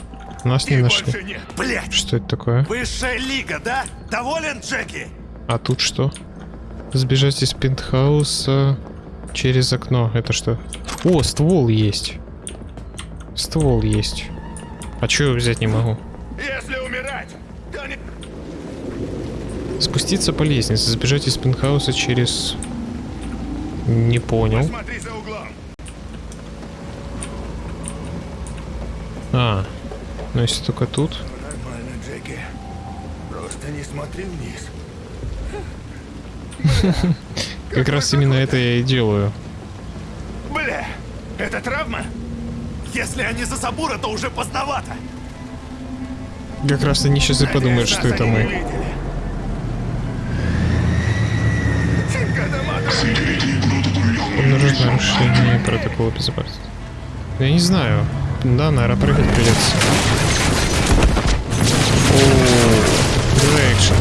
Нас не нашли. Блядь! Что это такое? Высшая лига, да? Доволен, Джеки? А тут что? Сбежать из пентхауса через окно. Это что? О, ствол есть. Ствол есть. А чё я взять не могу? Если умирать, то не... Спуститься по лестнице, сбежать из пентхауса через... Не понял. Смотри за углом. А, ну если только тут. Нормально, Джеки. Просто не смотри вниз. Как раз именно это я и делаю. Бля, это травма? Если они за Сабура, то уже поздновато. Как раз они сейчас и подумают, что это мы. Обнаружено нарушение протокола безопасности. Я не знаю. Да, наверное, прыгать придется. О, экшен.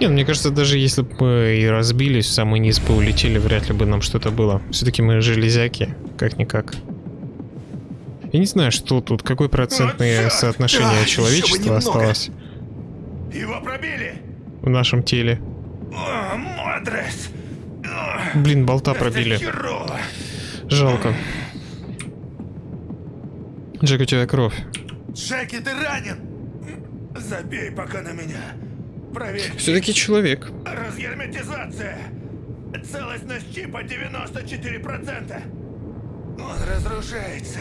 Не, ну, мне кажется, даже если бы и разбились, в самый низ бы улетели, вряд ли бы нам что-то было. Все-таки мы железяки, как-никак. Я не знаю, что тут, какое процентное соотношение человечества осталось Его пробили. в нашем теле. Блин, болта пробили. Жалко. Джек, у тебя кровь. Джеки, ты ранен. Забей пока на меня. Проверь. Все-таки человек. Разгерметизация. Целостность чипа 94%. Он разрушается.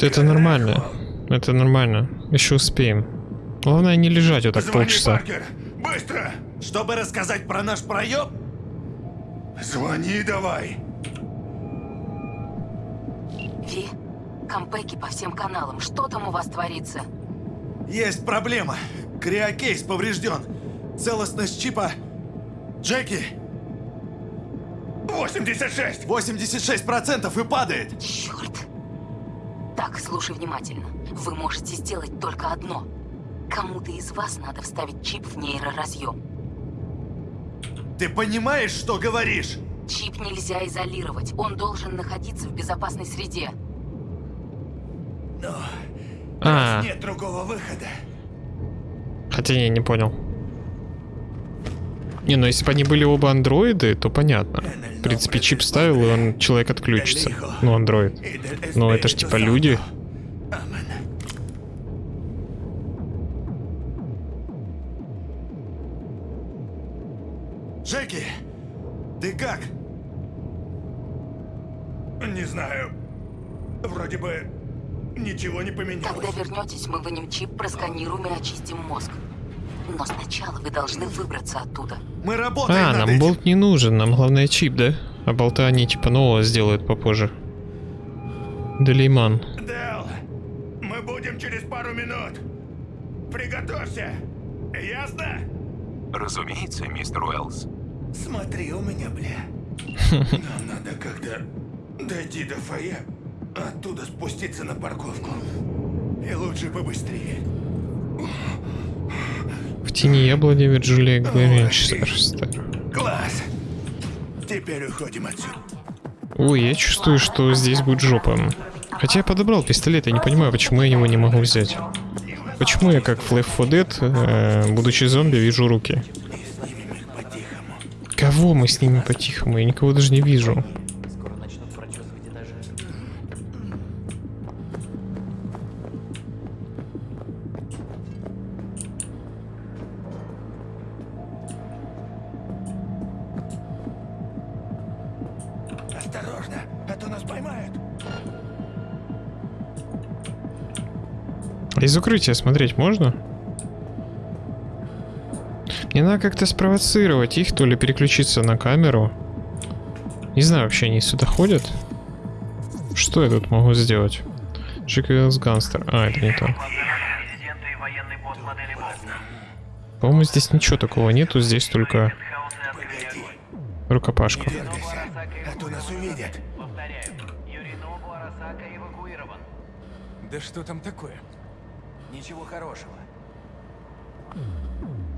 Это нормально. Это нормально. Еще успеем. Главное не лежать вот так Звони полчаса. Паркер. Быстро. Чтобы рассказать про наш проеб? Звони давай. Ви, Конпеки по всем каналам. Что там у вас творится? Есть проблема. Криокейс поврежден. Целостность чипа... Джеки! 86! 86% и падает! Черт! Так, слушай внимательно. Вы можете сделать только одно. Кому-то из вас надо вставить чип в нейроразъем. Ты понимаешь, что говоришь? Чип нельзя изолировать. Он должен находиться в безопасной среде. Но А, нет другого выхода. хотя я не понял. Не, ну если бы они были оба андроиды, то понятно. В принципе, чип ставил, и он, человек отключится. Ну, андроид. Но это ж типа люди. Вернетесь, мы вынем чип, просканируем и очистим мозг. Но сначала вы должны выбраться оттуда. Мы работаем А, над нам этим. болт не нужен, нам главное чип, да? А болта они типа нового сделают попозже. Делейман. Дэл, мы будем через пару минут. Приготовься. Ясно? Разумеется, мистер Уэллс. Смотри у меня, бля. Нам надо как-то дойти до фойе, оттуда спуститься на парковку. И лучше побыстрее. В тени яблони Вирджилия Гвинчестер. Класс. Теперь уходим отсюда. Ой, я чувствую, что здесь будет жопа. Хотя я подобрал пистолет, я не понимаю, почему я его не могу взять. Почему я как в Left 4 Dead, э, будучи зомби, вижу руки? Кого мы с ними по-тихому? Я никого даже не вижу. Из укрытия смотреть можно? Мне надо как-то спровоцировать их, то ли переключиться на камеру. Не знаю, вообще они сюда ходят. Что я тут могу сделать? Джеквиллс Ганстер. А, это не то. По-моему, здесь ничего такого нету, здесь только рукопашка. Да что там такое? Ничего хорошего.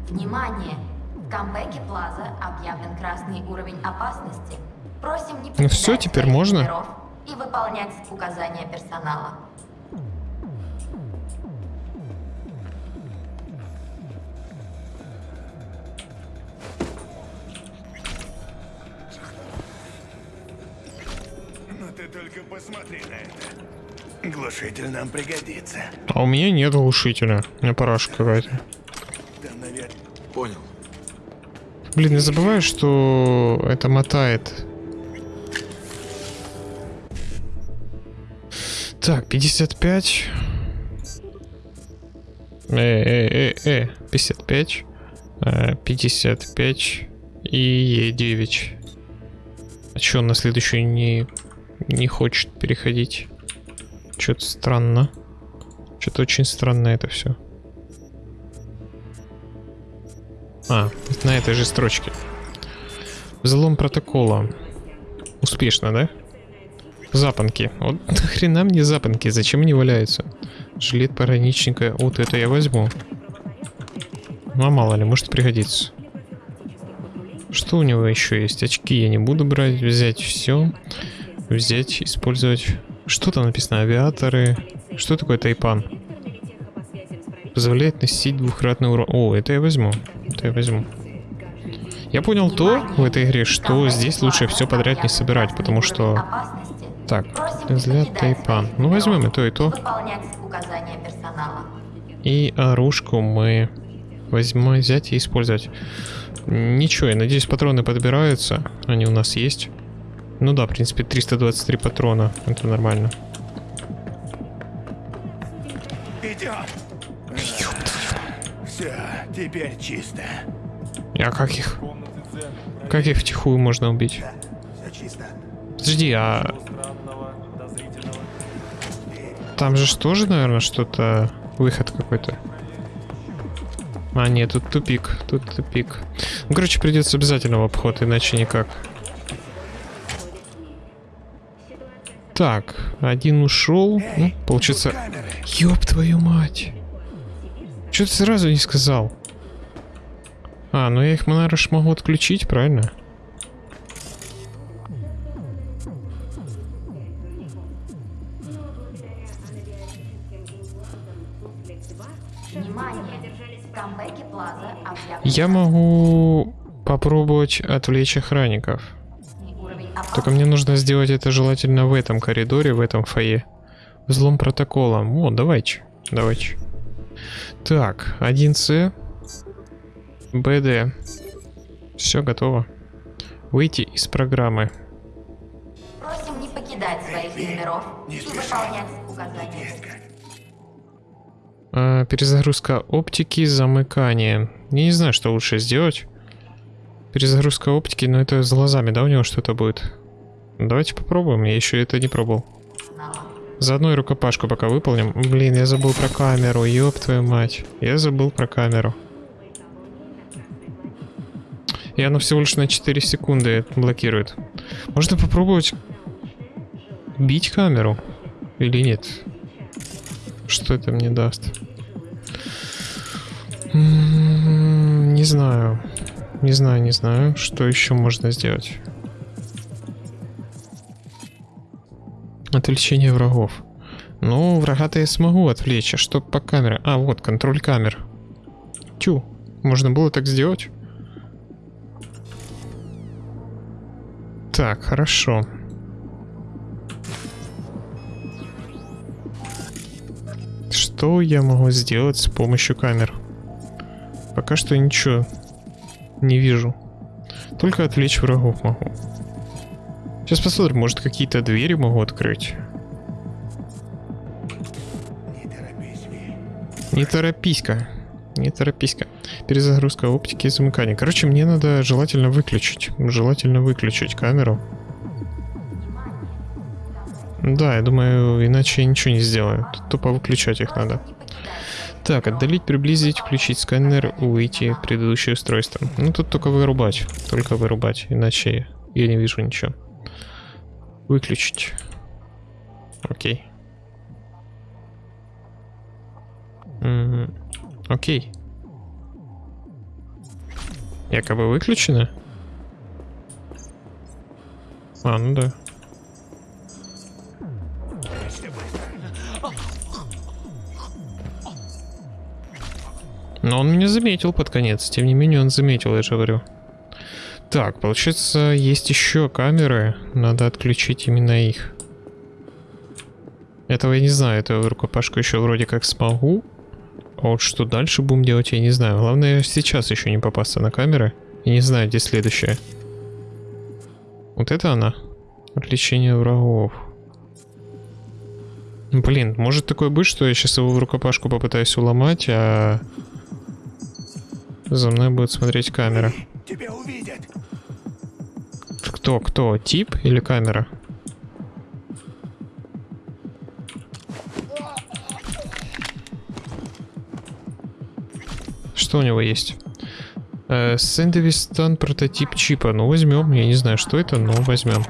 Внимание! В камбэке Плаза объявлен красный уровень опасности. Просим не Ну покидать теперь можно? и выполнять указания персонала. Ну ты только посмотри на это. Глушитель нам пригодится. А у меня нет глушителя. У меня парашка какая-то. Понял. Блин, не забывай, что это мотает. Так, 55. Э, э, э, э, 55. э, 55 и 9. А чё он на следующую не, не хочет переходить? Что-то странно. Что-то очень странно это все. А, на этой же строчке. Взлом протокола. Успешно, да? Запонки. Вот нахрена мне запонки? Зачем они валяются? Жилет пограничника. Вот это я возьму. Ну а мало ли, может пригодится. Что у него еще есть? Очки я не буду брать. Взять все. Взять, использовать. Что там написано? Авиаторы. Что такое тайпан? Позволяет носить двухкратный урон. О, это я возьму. Это я возьму. Я понял то в этой игре, что здесь лучше все подряд не собирать, потому что... Так, взгляд тайпан. Ну возьмем и то, и то. И оружку мы возьмем, взять и использовать. Ничего, я надеюсь, патроны подбираются. Они у нас есть. Ну да, в принципе, 323 патрона. Это нормально. Идем. Все, теперь чисто. А как их? Как их втихую можно убить? Все чисто. Подожди, а... Там же ж тоже, наверное, что-то... Выход какой-то. А, нет, тут тупик. Тут тупик. Ну, короче, придется обязательно в обход, иначе никак. Так, один ушел. Ну, получится... Ёб твою мать. Чё ты сразу не сказал? А, ну я их, наверное, могу отключить, правильно? Я могу попробовать отвлечь охранников. Только мне нужно сделать это желательно в этом коридоре, в этом фойе. Взлом протокола. О, давайте. Давайте. Так, 1С. БД. Все готово. Выйти из программы. Просим не покидать своих номеров и выполнять указания. А, перезагрузка оптики, замыкание. Я не знаю, что лучше сделать. Перезагрузка оптики, но это с глазами, да, у него что-то будет? Давайте попробуем, я еще это не пробовал. Заодно и рукопашку пока выполним. Блин, я забыл про камеру, ёб твою мать. Я забыл про камеру. И оно всего лишь на 4 секунды блокирует. Можно попробовать бить камеру? Или нет? Что это мне даст? М -м, Не знаю. Не знаю, не знаю. Что еще можно сделать? Отвлечение врагов. Ну, врага-то я смогу отвлечь, а что по камере? А, вот, контроль камер. Тю, можно было так сделать? Так, хорошо. Что я могу сделать с помощью камер? Пока что ничего не вижу. Только отвлечь врагов могу. Сейчас посмотрим, может какие-то двери могу открыть. Не торопись-ка. Не торопись-ка. Перезагрузка оптики и замыкания. Короче, мне надо желательно выключить. Желательно выключить камеру. Да, я думаю, иначе я ничего не сделаю. Тупо выключать их надо. Так, отдалить, приблизить, включить сканер, выйти предыдущее устройство. Ну, тут только вырубать. Только вырубать, иначе я не вижу ничего. Выключить. Окей. Окей. Якобы выключено? А, ну да. Но он меня заметил под конец. Тем не менее, он заметил, я же говорю. Так, получается, есть еще камеры. Надо отключить именно их. Этого я не знаю. Эту рукопашку еще вроде как смогу. А вот что дальше будем делать, я не знаю. Главное, сейчас еще не попасться на камеры. Я не знаю, где следующая. Вот это она? Отвлечение врагов. Блин, может такое быть, что я сейчас его в рукопашку попытаюсь уломать, а... За мной будет смотреть камера. Тебя увидят. Кто, кто? Тип или камера? Что у него есть? Э, Сэндвистан прототип чипа. Ну, возьмем. Я не знаю, что это, но возьмем.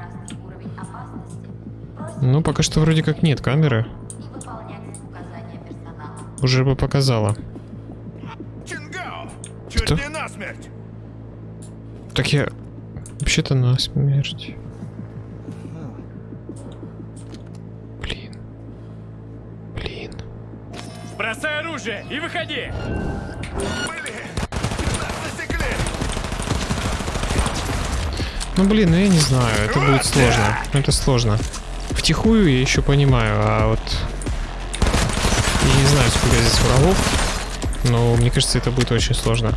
Ну, пока что вроде как нет камеры. Уже бы показала. Насмерть. Так я... Вообще-то на смерть. Бросай оружие и выходи! Ну блин, ну я не знаю, это будет сложно. Это сложно. Втихую я еще понимаю, а вот... Я не знаю, сколько здесь врагов, но мне кажется, это будет очень сложно.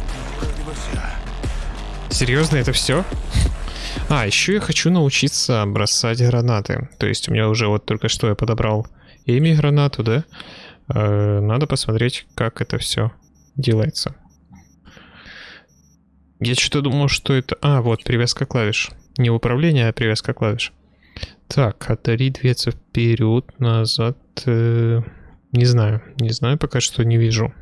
Серьезно, это все? А, еще я хочу научиться бросать гранаты. То есть у меня уже вот только что я подобрал Эми гранату, да? Э, надо посмотреть, как это все делается. Я что-то думал, что это... А, вот, привязка клавиш. Не управление, а привязка клавиш. Так, отдали двигаться вперед, назад. э, не знаю. Не знаю, пока что не вижу.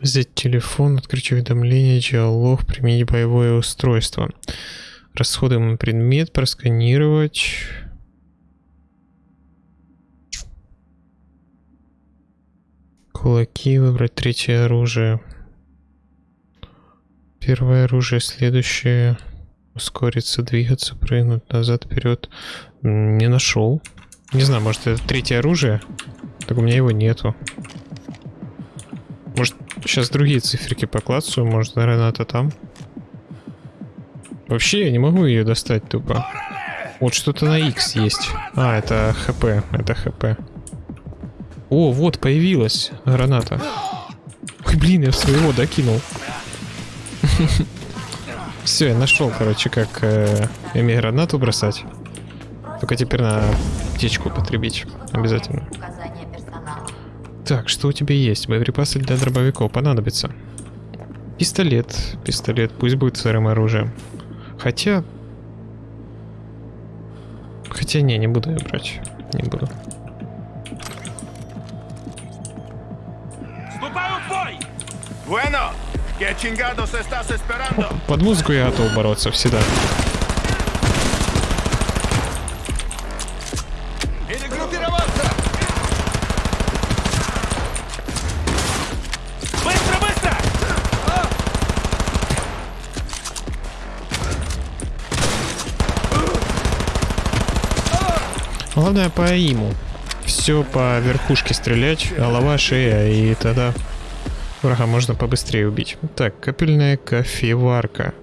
Взять телефон, открыть уведомление, диалог, применить боевое устройство. Расходуемый предмет, просканировать. Кулаки, выбрать третье оружие. Первое оружие, следующее. Ускориться, двигаться, прыгнуть назад, вперед. Не нашел. Не знаю, может это третье оружие? Так у меня его нету. Может, сейчас другие циферки поклацаю, может, граната там. Вообще, я не могу ее достать тупо. Вот что-то на X есть. А, это ХП, это ХП. О, вот, появилась граната. Ой, блин, я своего докинул. Все, я нашел, короче, как э, ими гранату бросать. Только теперь на птичку потребить. Обязательно. Так, что у тебя есть? Боеприпасы для дробовиков понадобится. Пистолет. Пистолет. Пусть будет сырым оружием. Хотя... Хотя не, не буду я брать. Не буду. Bueno? Под музыку я готов бороться всегда. Главное по иму. Все по верхушке стрелять, голова, шея, и тогда врага можно побыстрее убить. Так, капельная кофеварка.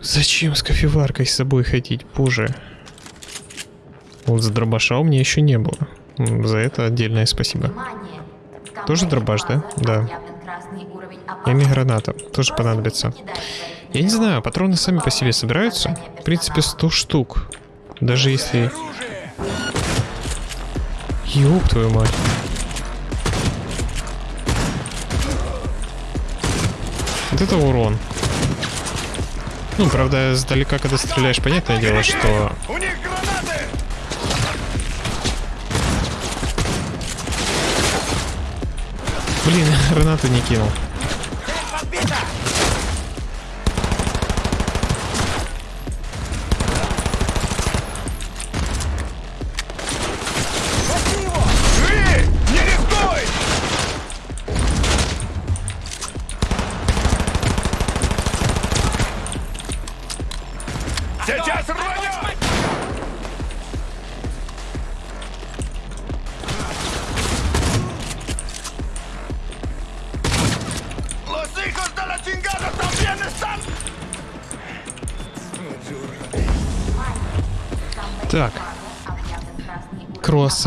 Зачем с кофеваркой с собой ходить, боже? Вот с дробаша у меня еще не было. За это отдельное спасибо. Тоже дробаш, да? Да. Эми граната. Тоже понадобится. Я не знаю, патроны сами по себе собираются. В принципе, 100 штук. Даже если... Ёб твою мать. Вот это урон. Ну, правда, сдалека, когда стреляешь, понятное дело, что... Блин, гранату не кинул.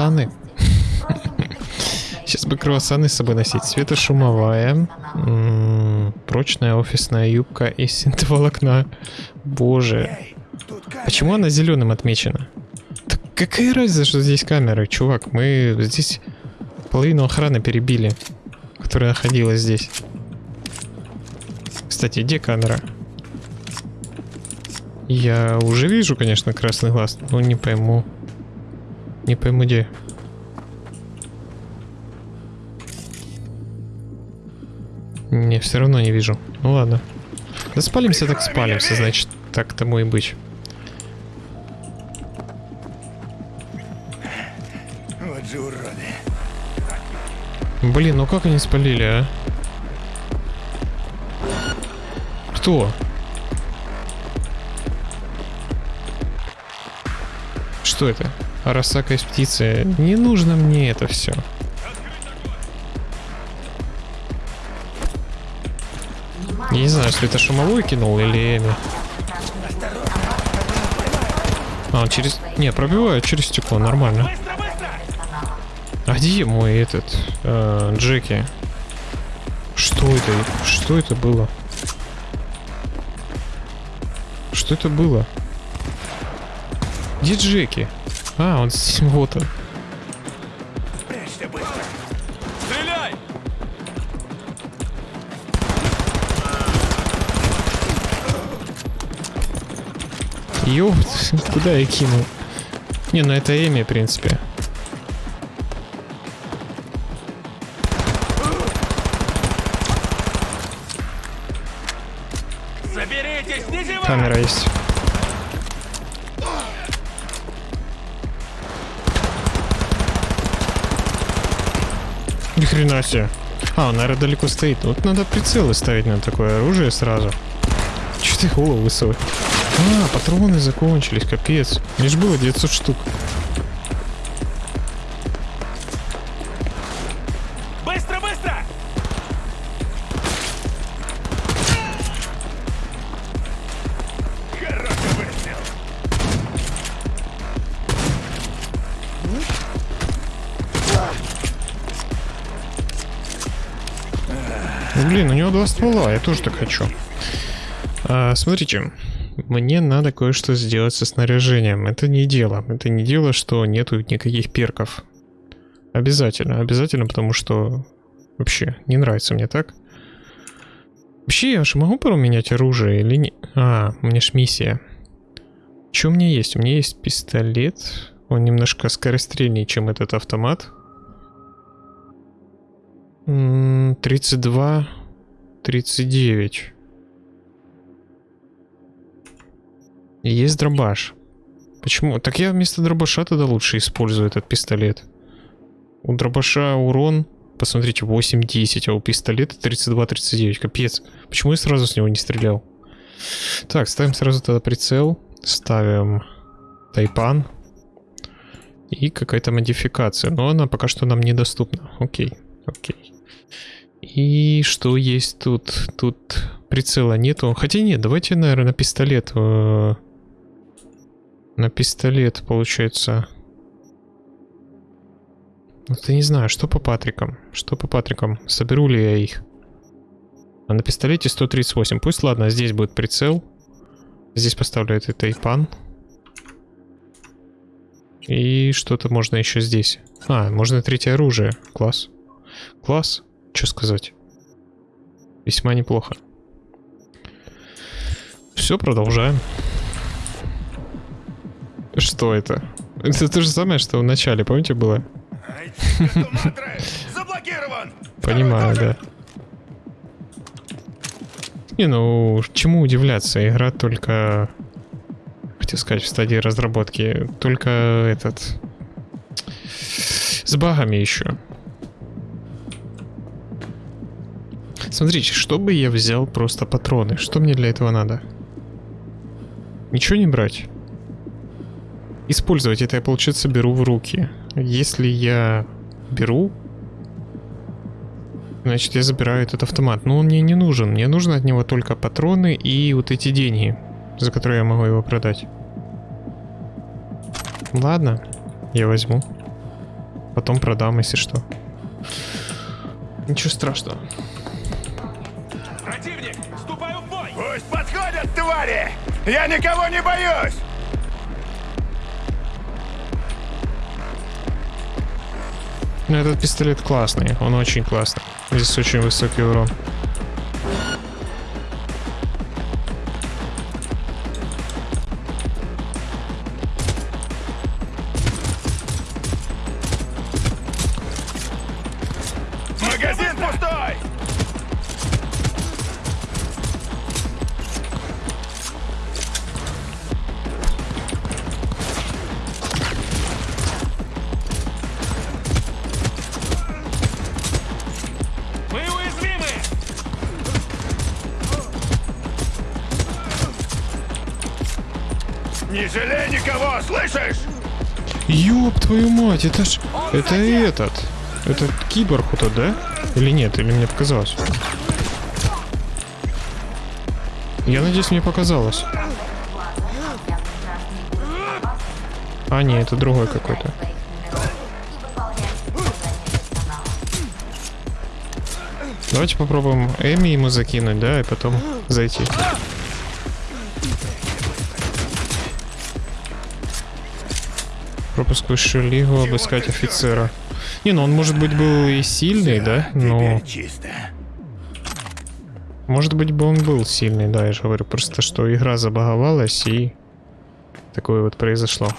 Круассаны. Сейчас бы круассаны с собой носить. Светошумовая. Прочная офисная юбка из синтоволокна. Боже. Почему она зеленым отмечена? Так какая разница, что здесь камеры, чувак? Мы здесь половину охраны перебили, которая находилась здесь. Кстати, где камера? Я уже вижу, конечно, красный глаз, но не пойму. Не пойму где. Не, все равно не вижу. Ну ладно. Да спалимся так спалимся, значит, так тому и быть. Вот же уроды. Блин, ну как они спалили, а? Кто? Что это? Арасака из птицы. Не нужно мне это все. Не знаю, если это шумовой кинул или Эми. А, он через... Не, пробивает через стекло, нормально. А где мой этот... э, Джеки? Что это? Что это было? Что это было? Где Джеки? А, он здесь вот он. Прячься быстро! Стреляй! Ёп, куда я кинул? Не, ну это Эми, в принципе. Камера есть. Хрена себе. А, он, наверное, далеко стоит. Вот надо прицелы ставить на такое оружие сразу. Че ты голову высовываешь? А, патроны закончились, капец. Ж было 900 штук. Два ствола, я тоже так хочу. А, смотрите, мне надо кое-что сделать со снаряжением. Это не дело. Это не дело, что нету никаких перков. Обязательно, обязательно, потому что вообще не нравится мне так. Вообще, я же могу поменять оружие или не... А, у меня ж миссия. Что у меня есть? У меня есть пистолет. Он немножко скорострельнее, чем этот автомат. 32, 39. Есть дробаш. Почему? Так я вместо дробаша тогда лучше использую этот пистолет. У дробаша урон, посмотрите, 8-10, а у пистолета 32-39. Капец. Почему я сразу с него не стрелял? Так, ставим сразу тогда прицел. Ставим тайпан. И какая-то модификация. Но она пока что нам недоступна. Окей, окей. И что есть тут? Тут прицела нету. Хотя нет, давайте, наверное, на пистолет. Э, на пистолет, получается. Вот я не знаю, что по Патрикам? Что по Патрикам? Соберу ли я их? А на пистолете 138. Пусть, ладно, здесь будет прицел. Здесь поставлю этот тайпан. И что-то можно еще здесь. А, можно третье оружие. Класс. Класс. Что сказать? Весьма неплохо. Все, продолжаем. Что это? Это то же самое, что в начале, помните, было? Понимаю, да. Не, ну, чему удивляться? Игра только... Хотел сказать, в стадии разработки. Только этот... С багами еще. Смотрите, чтобы я взял просто патроны, что мне для этого надо? Ничего не брать? Использовать это я, получается, беру в руки. Если я беру, значит, я забираю этот автомат. Но он мне не нужен. Мне нужно от него только патроны и вот эти деньги, за которые я могу его продать. Ладно, я возьму. Потом продам, если что. Ничего страшного. Твари! Я никого не боюсь! Ну, этот пистолет классный, он очень классный. Здесь очень высокий урон. Мать, это ж... Это этот. Это киборг вот тот, да? Или нет? Или мне показалось? Я надеюсь, мне показалось. А, не, это другой какой-то. Давайте попробуем Эми ему закинуть, да, и потом зайти. Пропуск высшую лигу, обыскать офицера. Не, ну он может быть был и сильный, да? Но... Может быть бы он был сильный, да, я же говорю. Просто что игра забаговалась и... Такое вот произошло.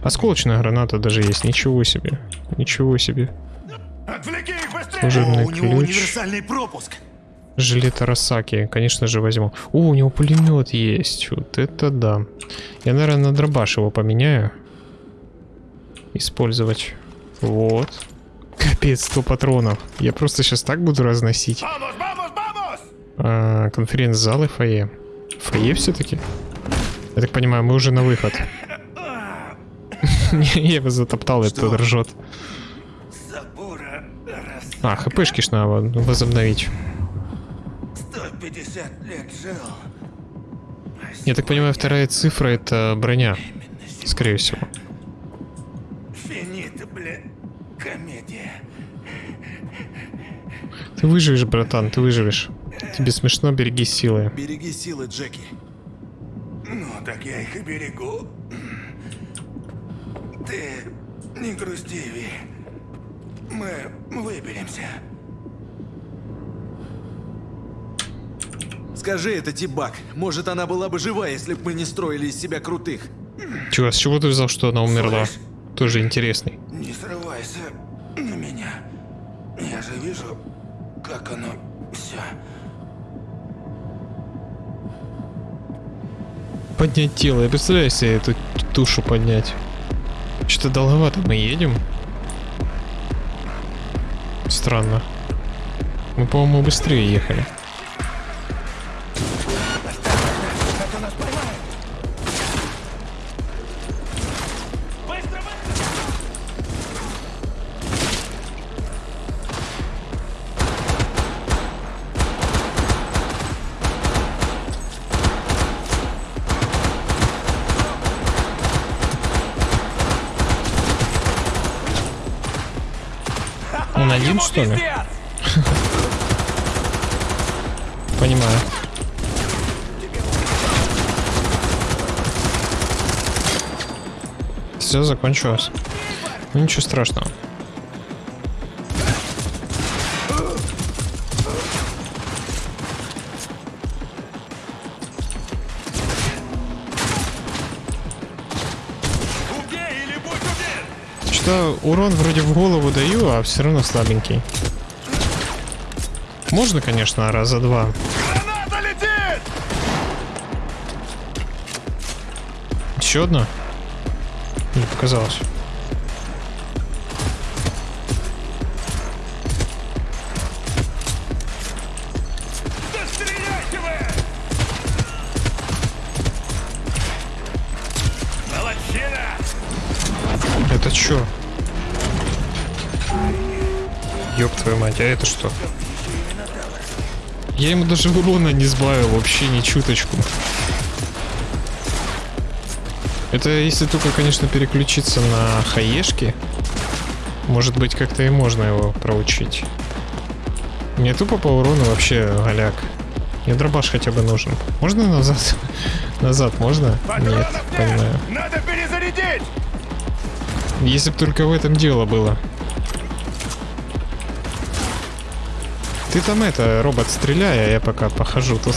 Осколочная граната даже есть, ничего себе. Ничего себе. Служебный О, у него ключ. универсальный пропуск. Жилет Арасаки, конечно же, возьму. О, у него пулемет есть. Вот это да. Я, наверное, на дробаш его поменяю. Использовать. Вот. Капец, 100 патронов. Я просто сейчас так буду разносить. А, конференц-зал и фойе. Фойе все-таки? Я так понимаю, мы уже на выход. Я его затоптал, это тот ржет. А, хпшки ж надо возобновить. 150 лет жил. Я так понимаю, вторая цифра это броня. Скорее всего. Комедия. Ты выживешь, братан, ты выживешь. Тебе смешно, береги силы. Береги силы, Джеки. Ну, так я их и берегу. Ты не грусти, Ви. Мы выберемся. Скажи это, Тибак. Может, она была бы жива, если бы мы не строили из себя крутых. Чего, с чего ты взял, что она умерла? Тоже интересный. Не срывайся на меня. Я же вижу, как оно все. Поднять тело. Я представляю себе эту тушу поднять. Что-то долговато мы едем. Странно. Мы, по-моему, быстрее ехали. Что ли? Понимаю. Все закончилось. Ничего страшного. Урон вроде в голову даю, а все равно слабенький. Можно, конечно, раза два. Граната летит! Еще одна? Не показалось. А это что? Я ему даже урона не сбавил, вообще ни чуточку. Это если только, конечно, переключиться на хаешки. Может быть, как-то и можно его проучить. Мне тупо по урону вообще голяк. Мне дробаш хотя бы нужен. Можно назад? назад можно? Нет, понимаю. Надо перезарядить! Если бы только в этом дело было. Ты там это, робот, стреляй, а я пока похожу тут.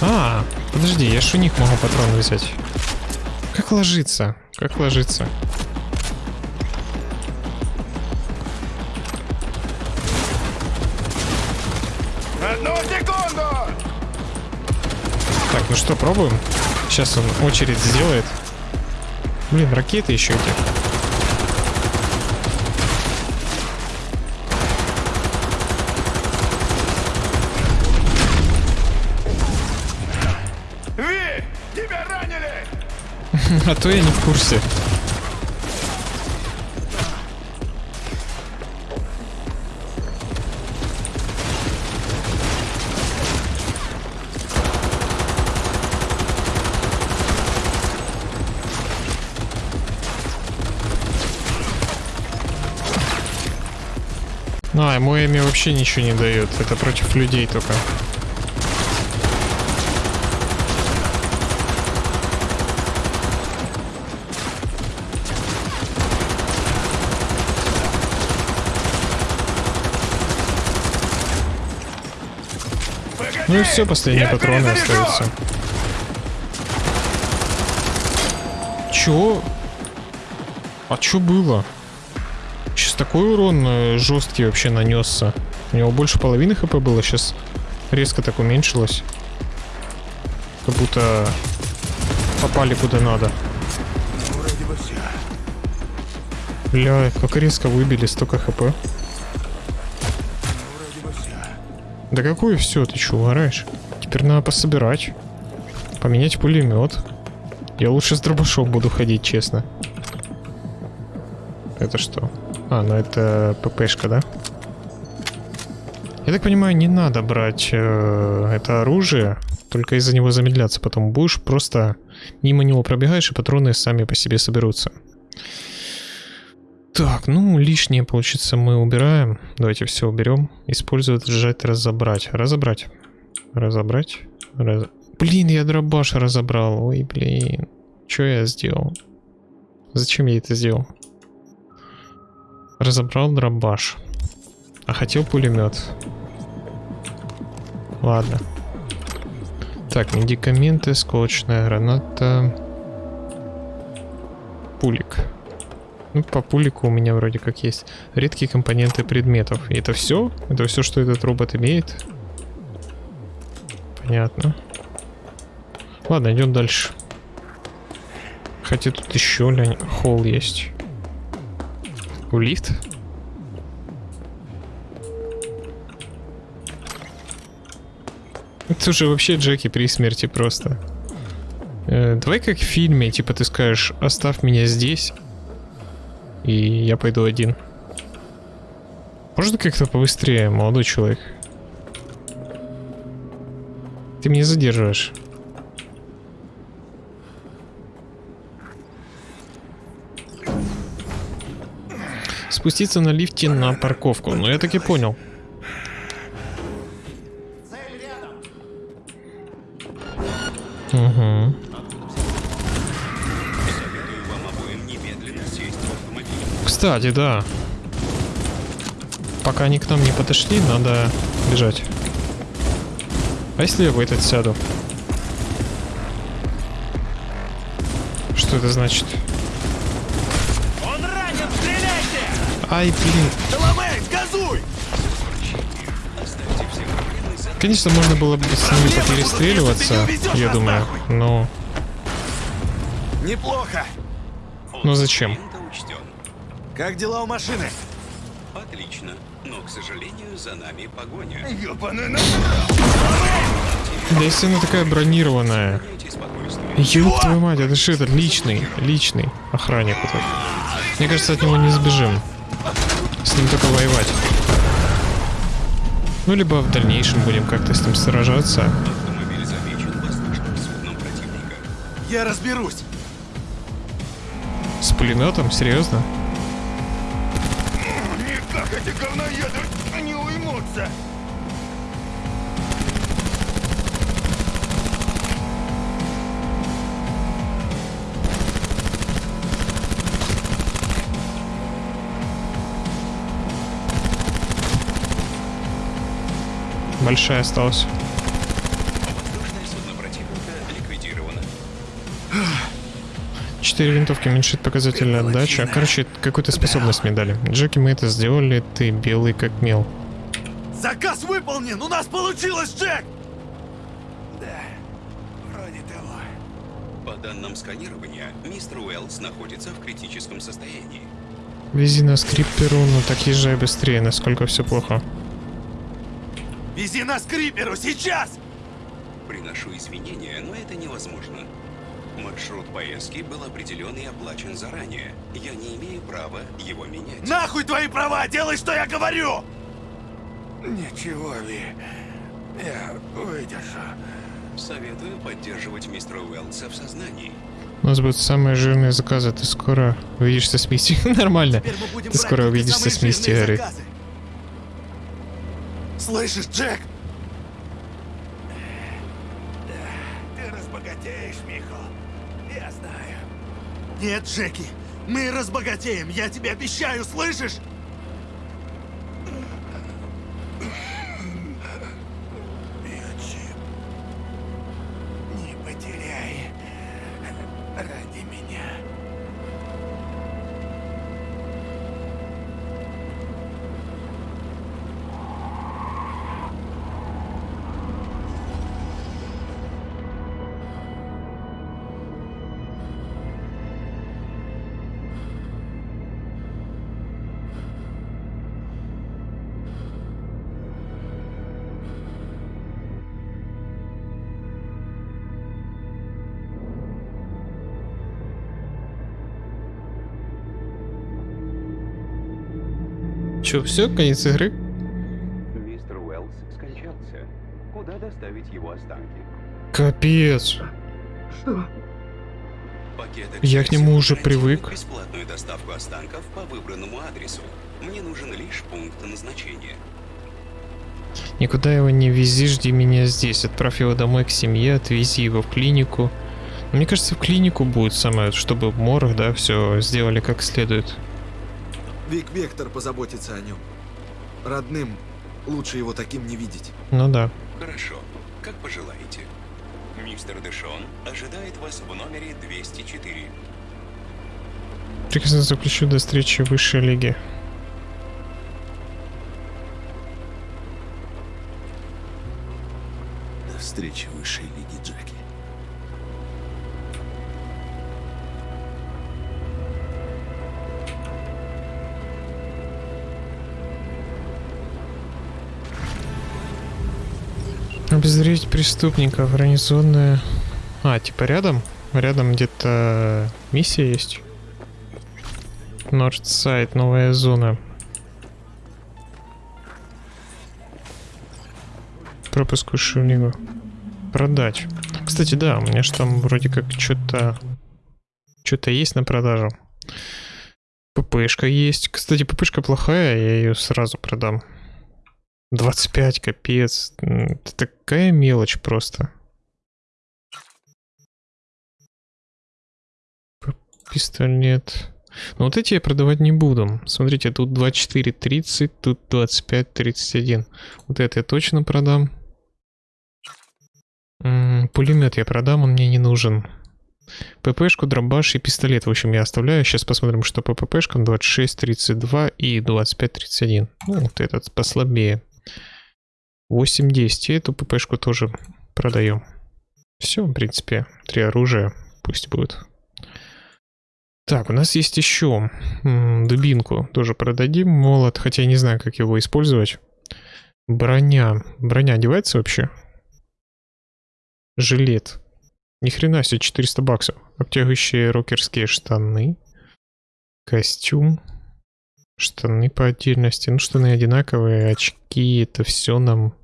А, подожди, я ж у них могу патроны взять. Как ложиться? Как ложиться? Одну секунду! Так, ну что, пробуем? Сейчас он очередь сделает. Блин, ракеты еще эти. А то я не в курсе. А, ему вообще ничего не дает. Это против людей только. Ну и все, последние патроны остаются. Чё? А чё было? Сейчас такой урон э, жесткий вообще нанесся. У него больше половины хп было, сейчас резко так уменьшилось. Как будто попали куда надо. Бля, как резко выбили столько хп. Да какое все, ты что, угораешь? Теперь надо пособирать. Поменять пулемет. Я лучше с дробашом буду ходить, честно. Это что? А, ну это ППшка, да? Я так понимаю, не надо брать э, это оружие, только из-за него замедляться потом будешь, просто мимо него пробегаешь, и патроны сами по себе соберутся. Так, ну, лишнее, получится, мы убираем. Давайте все уберем. Использовать, сжать, разобрать. Разобрать. Разобрать. Раз... Блин, я дробаш разобрал. Ой, блин. Что я сделал? Зачем я это сделал? Разобрал дробаш. А хотел пулемет. Ладно. Так, медикаменты, сколочная граната. Пулик. Ну, по пулику у меня вроде как есть. Редкие компоненты предметов. И это все? Это все, что этот робот имеет? Понятно. Ладно, идем дальше. Хотя тут еще лень, холл есть. У лифт? Это уже вообще Джеки при смерти просто. Э, давай как в фильме, типа ты скажешь, оставь меня здесь, и я пойду один. Можно как-то побыстрее, молодой человек? Ты меня задерживаешь. Спуститься на лифте на парковку. Ну, я так и понял. Кстати, да. Пока они к нам не подошли, надо бежать. А если я в этот сяду? Что это значит? Он ранен, стреляйте! Ай, блин. Соломей, газуй! Конечно, можно было бы с ними поперестреливаться, я думаю, но... Неплохо. Но зачем? Как дела у машины? Отлично, но, к сожалению, за нами погоня. Ёбаный Да если она такая бронированная. Ёб твою мать, это же этот личный, личный охранник этот. Мне кажется, от него не сбежим. С ним только воевать. Ну, либо в дальнейшем будем как-то с ним сражаться. Я разберусь. С пулеметом? Серьезно? Говноеды не уймутся. Большая осталась. Четыре винтовки уменьшит показатель отдачи. Короче, какую-то способность мне дали. Джеки, мы это сделали, ты белый как мел. Заказ выполнен! У нас получилось, Джек! Да, вроде того. По данным сканирования, мистер Уэллс находится в критическом состоянии. Вези нас к Крипперу, но так езжай быстрее, насколько все плохо. Вези нас к сейчас! Приношу извинения, но это невозможно. Маршрут поездки был определен и оплачен заранее. Я не имею права его менять. Нахуй твои права! Делай, что я говорю! Ничего, Ли. Я выдержу. Советую поддерживать мистера Уэллса в сознании. У нас будут самые жирные заказы. Ты скоро увидишься с Мисти. Нормально. Ты скоро увидишься с Мисти, говорит. Слышишь, Джек? Нет, Джеки, мы разбогатеем, я тебе обещаю, слышишь? Че, все, конец игры? Мистер Уэллс скончался. Куда доставить его останки? Капец. Что? Пакет Я к нему уже привык. бесплатную доставку останков по выбранному адресу. Мне нужен лишь пункт назначения. Никуда его не вези, жди меня здесь. Отправь его домой к семье, отвези его в клинику. Мне кажется, в клинику будет самое, чтобы морг, да, все сделали как следует. Вик Вектор позаботится о нем. Родным лучше его таким не видеть. Ну да. Хорошо, как пожелаете. Мистер Дэшон ожидает вас в номере 204. Прекрасно заключу до встречи в высшей лиге. До встречи в высшей Обезвредить преступников, гарнизонная... А, типа рядом? Рядом где-то миссия есть. Нордсайд, новая зона. Пропуск лигу. Продать. Кстати, да, у меня же там вроде как что-то... Что-то есть на продажу. ППшка есть. Кстати, ППшка плохая, я ее сразу продам. 25, капец. Это такая мелочь просто. Пистолет. Ну вот эти я продавать не буду. Смотрите, тут 24.30, тут 25.31. Вот это я точно продам. Пулемет я продам, он мне не нужен. ППшку, дробаш и пистолет, в общем, я оставляю. Сейчас посмотрим, что по ППшкам 26.32 и 25.31. Ну, вот этот послабее. 8.10. И эту ППшку тоже продаем. Все, в принципе, три оружия. Пусть будет. Так, у нас есть еще дубинку. Тоже продадим. Молот, хотя я не знаю, как его использовать. Броня. Броня одевается вообще? Жилет. Ни хрена себе, 400 баксов. Обтягивающие рокерские штаны. Костюм. Штаны по отдельности. Ну, штаны одинаковые, очки. Это все нам...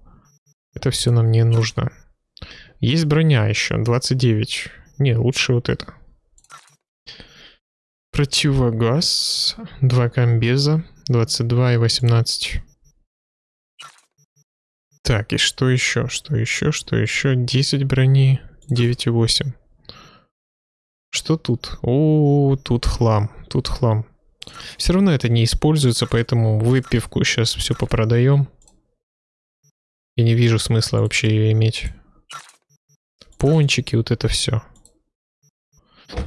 Это все нам не нужно. Есть броня еще, 29. Не, лучше вот это. Противогаз. Два комбеза. 22 и 18. Так, и что еще? Что еще? Что еще? 10 брони. 9,8. Что тут? О, тут хлам. Тут хлам. Все равно это не используется, поэтому выпивку сейчас все попродаем. Я не вижу смысла вообще ее иметь. Пончики, вот это все.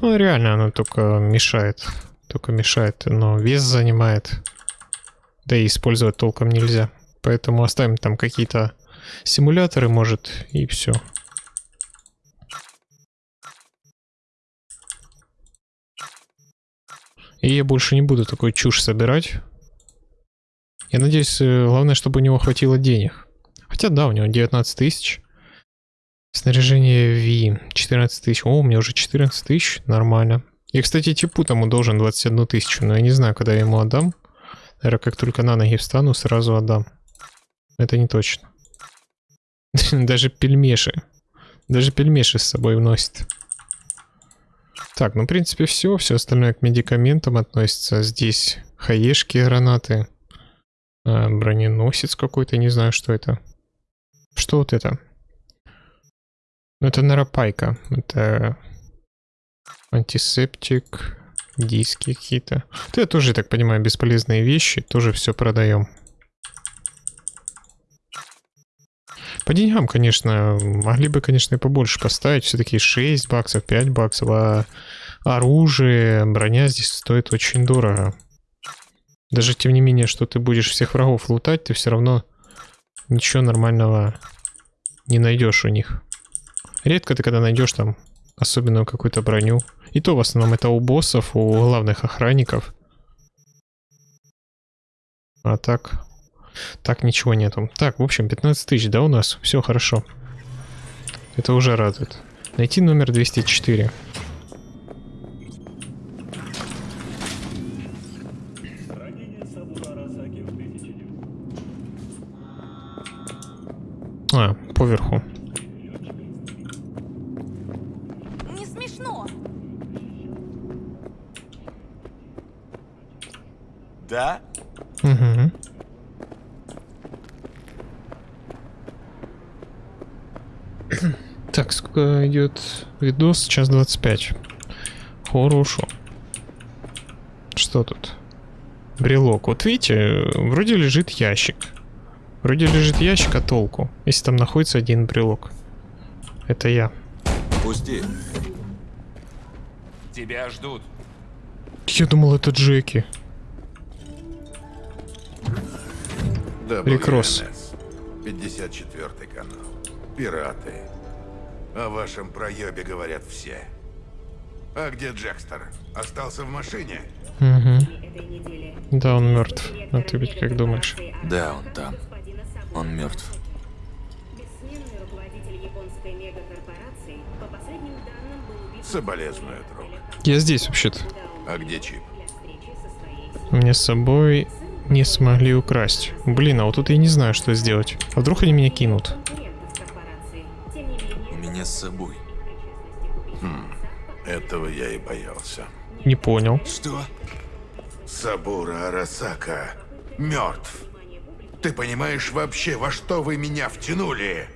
Ну, реально, оно только мешает. Только мешает, но вес занимает. Да и использовать толком нельзя. Поэтому оставим там какие-то симуляторы, может, и все. И я больше не буду такой чушь собирать. Я надеюсь, э, главное, чтобы у него хватило денег. Хотя да, у него 19 тысяч. Снаряжение V 14 тысяч. О, у меня уже 14 тысяч. Нормально. И, кстати, типу тому должен 21 тысячу, но я не знаю, когда я ему отдам. Наверное, как только на ноги встану, сразу отдам. Это не точно. Даже пельмеши. Даже пельмеши с собой вносит. Так, ну, в принципе, все. Все остальное к медикаментам относится. Здесь хаешки, гранаты. А, броненосец какой-то, не знаю, что это. Что вот это? Ну, это наропайка. Это антисептик, диски какие-то. Это тоже, я так понимаю, бесполезные вещи. Тоже все продаем. По деньгам, конечно, могли бы, конечно, и побольше поставить. Все-таки 6 баксов, 5 баксов. А оружие, броня здесь стоит очень дорого. Даже тем не менее, что ты будешь всех врагов лутать, ты все равно ничего нормального не найдешь у них. Редко ты когда найдешь там особенную какую-то броню. И то в основном это у боссов, у главных охранников. А так... Так ничего нету. Так, в общем, 15 тысяч, да, у нас? Все хорошо. Это уже радует. Найти номер 204. А, поверху. Не смешно. Да? Угу. Сколько идет видос? Час 25. Хорошо. Что тут? Брелок. Вот видите, вроде лежит ящик. Вроде лежит ящик, а толку? Если там находится один брелок. Это я. Пусти. Тебя ждут. Я думал, это Джеки. Рик Росс. 54 канал. Пираты. О вашем проебе говорят все. А где Джекстер? Остался в машине? Угу. Да, он мертв. А ты ведь как думаешь? Да, он там. Он мертв. Соболезную, друг. Я здесь вообще-то. А где чип? Мне с собой не смогли украсть. Блин, а вот тут я не знаю, что сделать. А вдруг они меня кинут? С собой. Хм, этого я и боялся. Не понял. Что? Сабура Арасака мертв. Ты понимаешь вообще, во что вы меня втянули?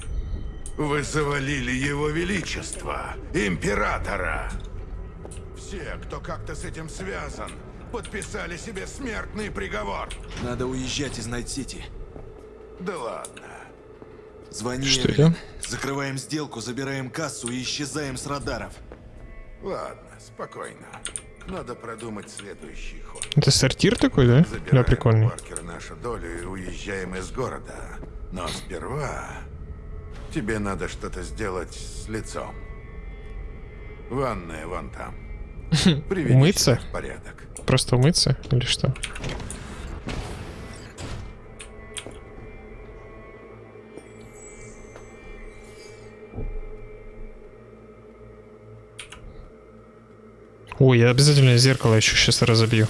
Вы завалили его величество, императора. Все, кто как-то с этим связан, подписали себе смертный приговор. Надо уезжать из Найт-Сити. Да ладно. Звони Что это? Закрываем сделку, забираем кассу и исчезаем с радаров. Ладно, спокойно. Надо продумать следующий ход. Это сортир такой, да? Да, Забираем прикольный. у Паркер нашу долю и уезжаем из города. Но сперва тебе надо что-то сделать с лицом. Ванная вон там. Приведи Умыться? в порядок. Просто умыться или что? Ой, я обязательно зеркало еще сейчас разобью.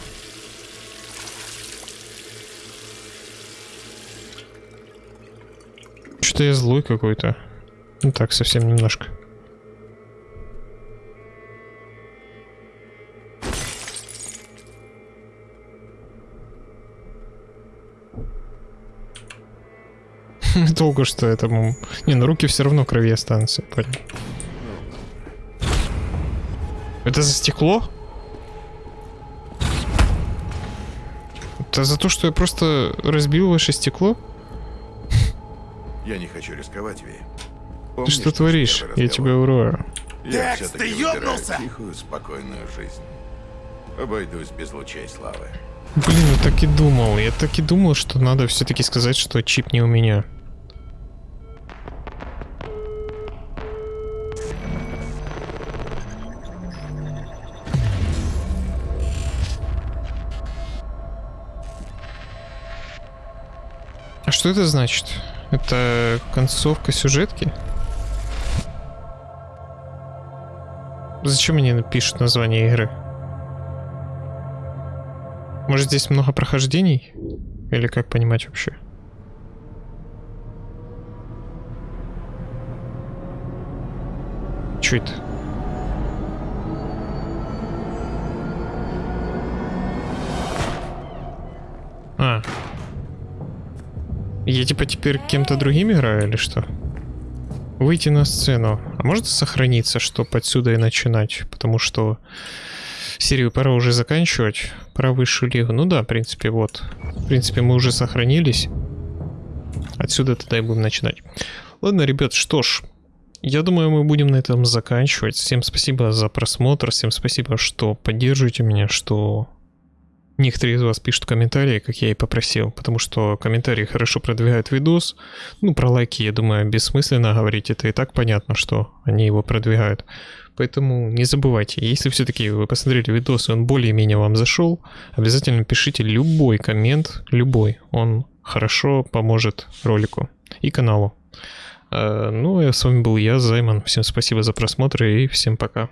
Что-то я злой какой-то. Ну так, совсем немножко. Долго что этому... Не, ну руки все равно крови останутся, понял. Это за стекло? Это за то, что я просто разбил ваше стекло? Я не хочу рисковать, Ви. Ты Помнишь что наш творишь? Я тебя урою. Я ты ёбнулся? тихую, спокойную жизнь. Обойдусь без лучей славы. Блин, я так и думал. Я так и думал, что надо все-таки сказать, что чип не у меня. Что это значит? Это концовка сюжетки? Зачем мне пишут название игры? Может здесь много прохождений? Или как понимать вообще? Это? Я типа теперь кем-то другим играю или что? Выйти на сцену. А может сохраниться, чтобы отсюда и начинать? Потому что серию пора уже заканчивать. Про высшую лигу. Ну да, в принципе, вот. В принципе, мы уже сохранились. Отсюда тогда и будем начинать. Ладно, ребят, что ж. Я думаю, мы будем на этом заканчивать. Всем спасибо за просмотр. Всем спасибо, что поддерживаете меня, что некоторые из вас пишут комментарии, как я и попросил, потому что комментарии хорошо продвигают видос. Ну, про лайки, я думаю, бессмысленно говорить, это и так понятно, что они его продвигают. Поэтому не забывайте, если все-таки вы посмотрели видос и он более-менее вам зашел, обязательно пишите любой коммент, любой, он хорошо поможет ролику и каналу. Э, Ну, а с вами был я, Займан. Всем спасибо за просмотр и всем пока.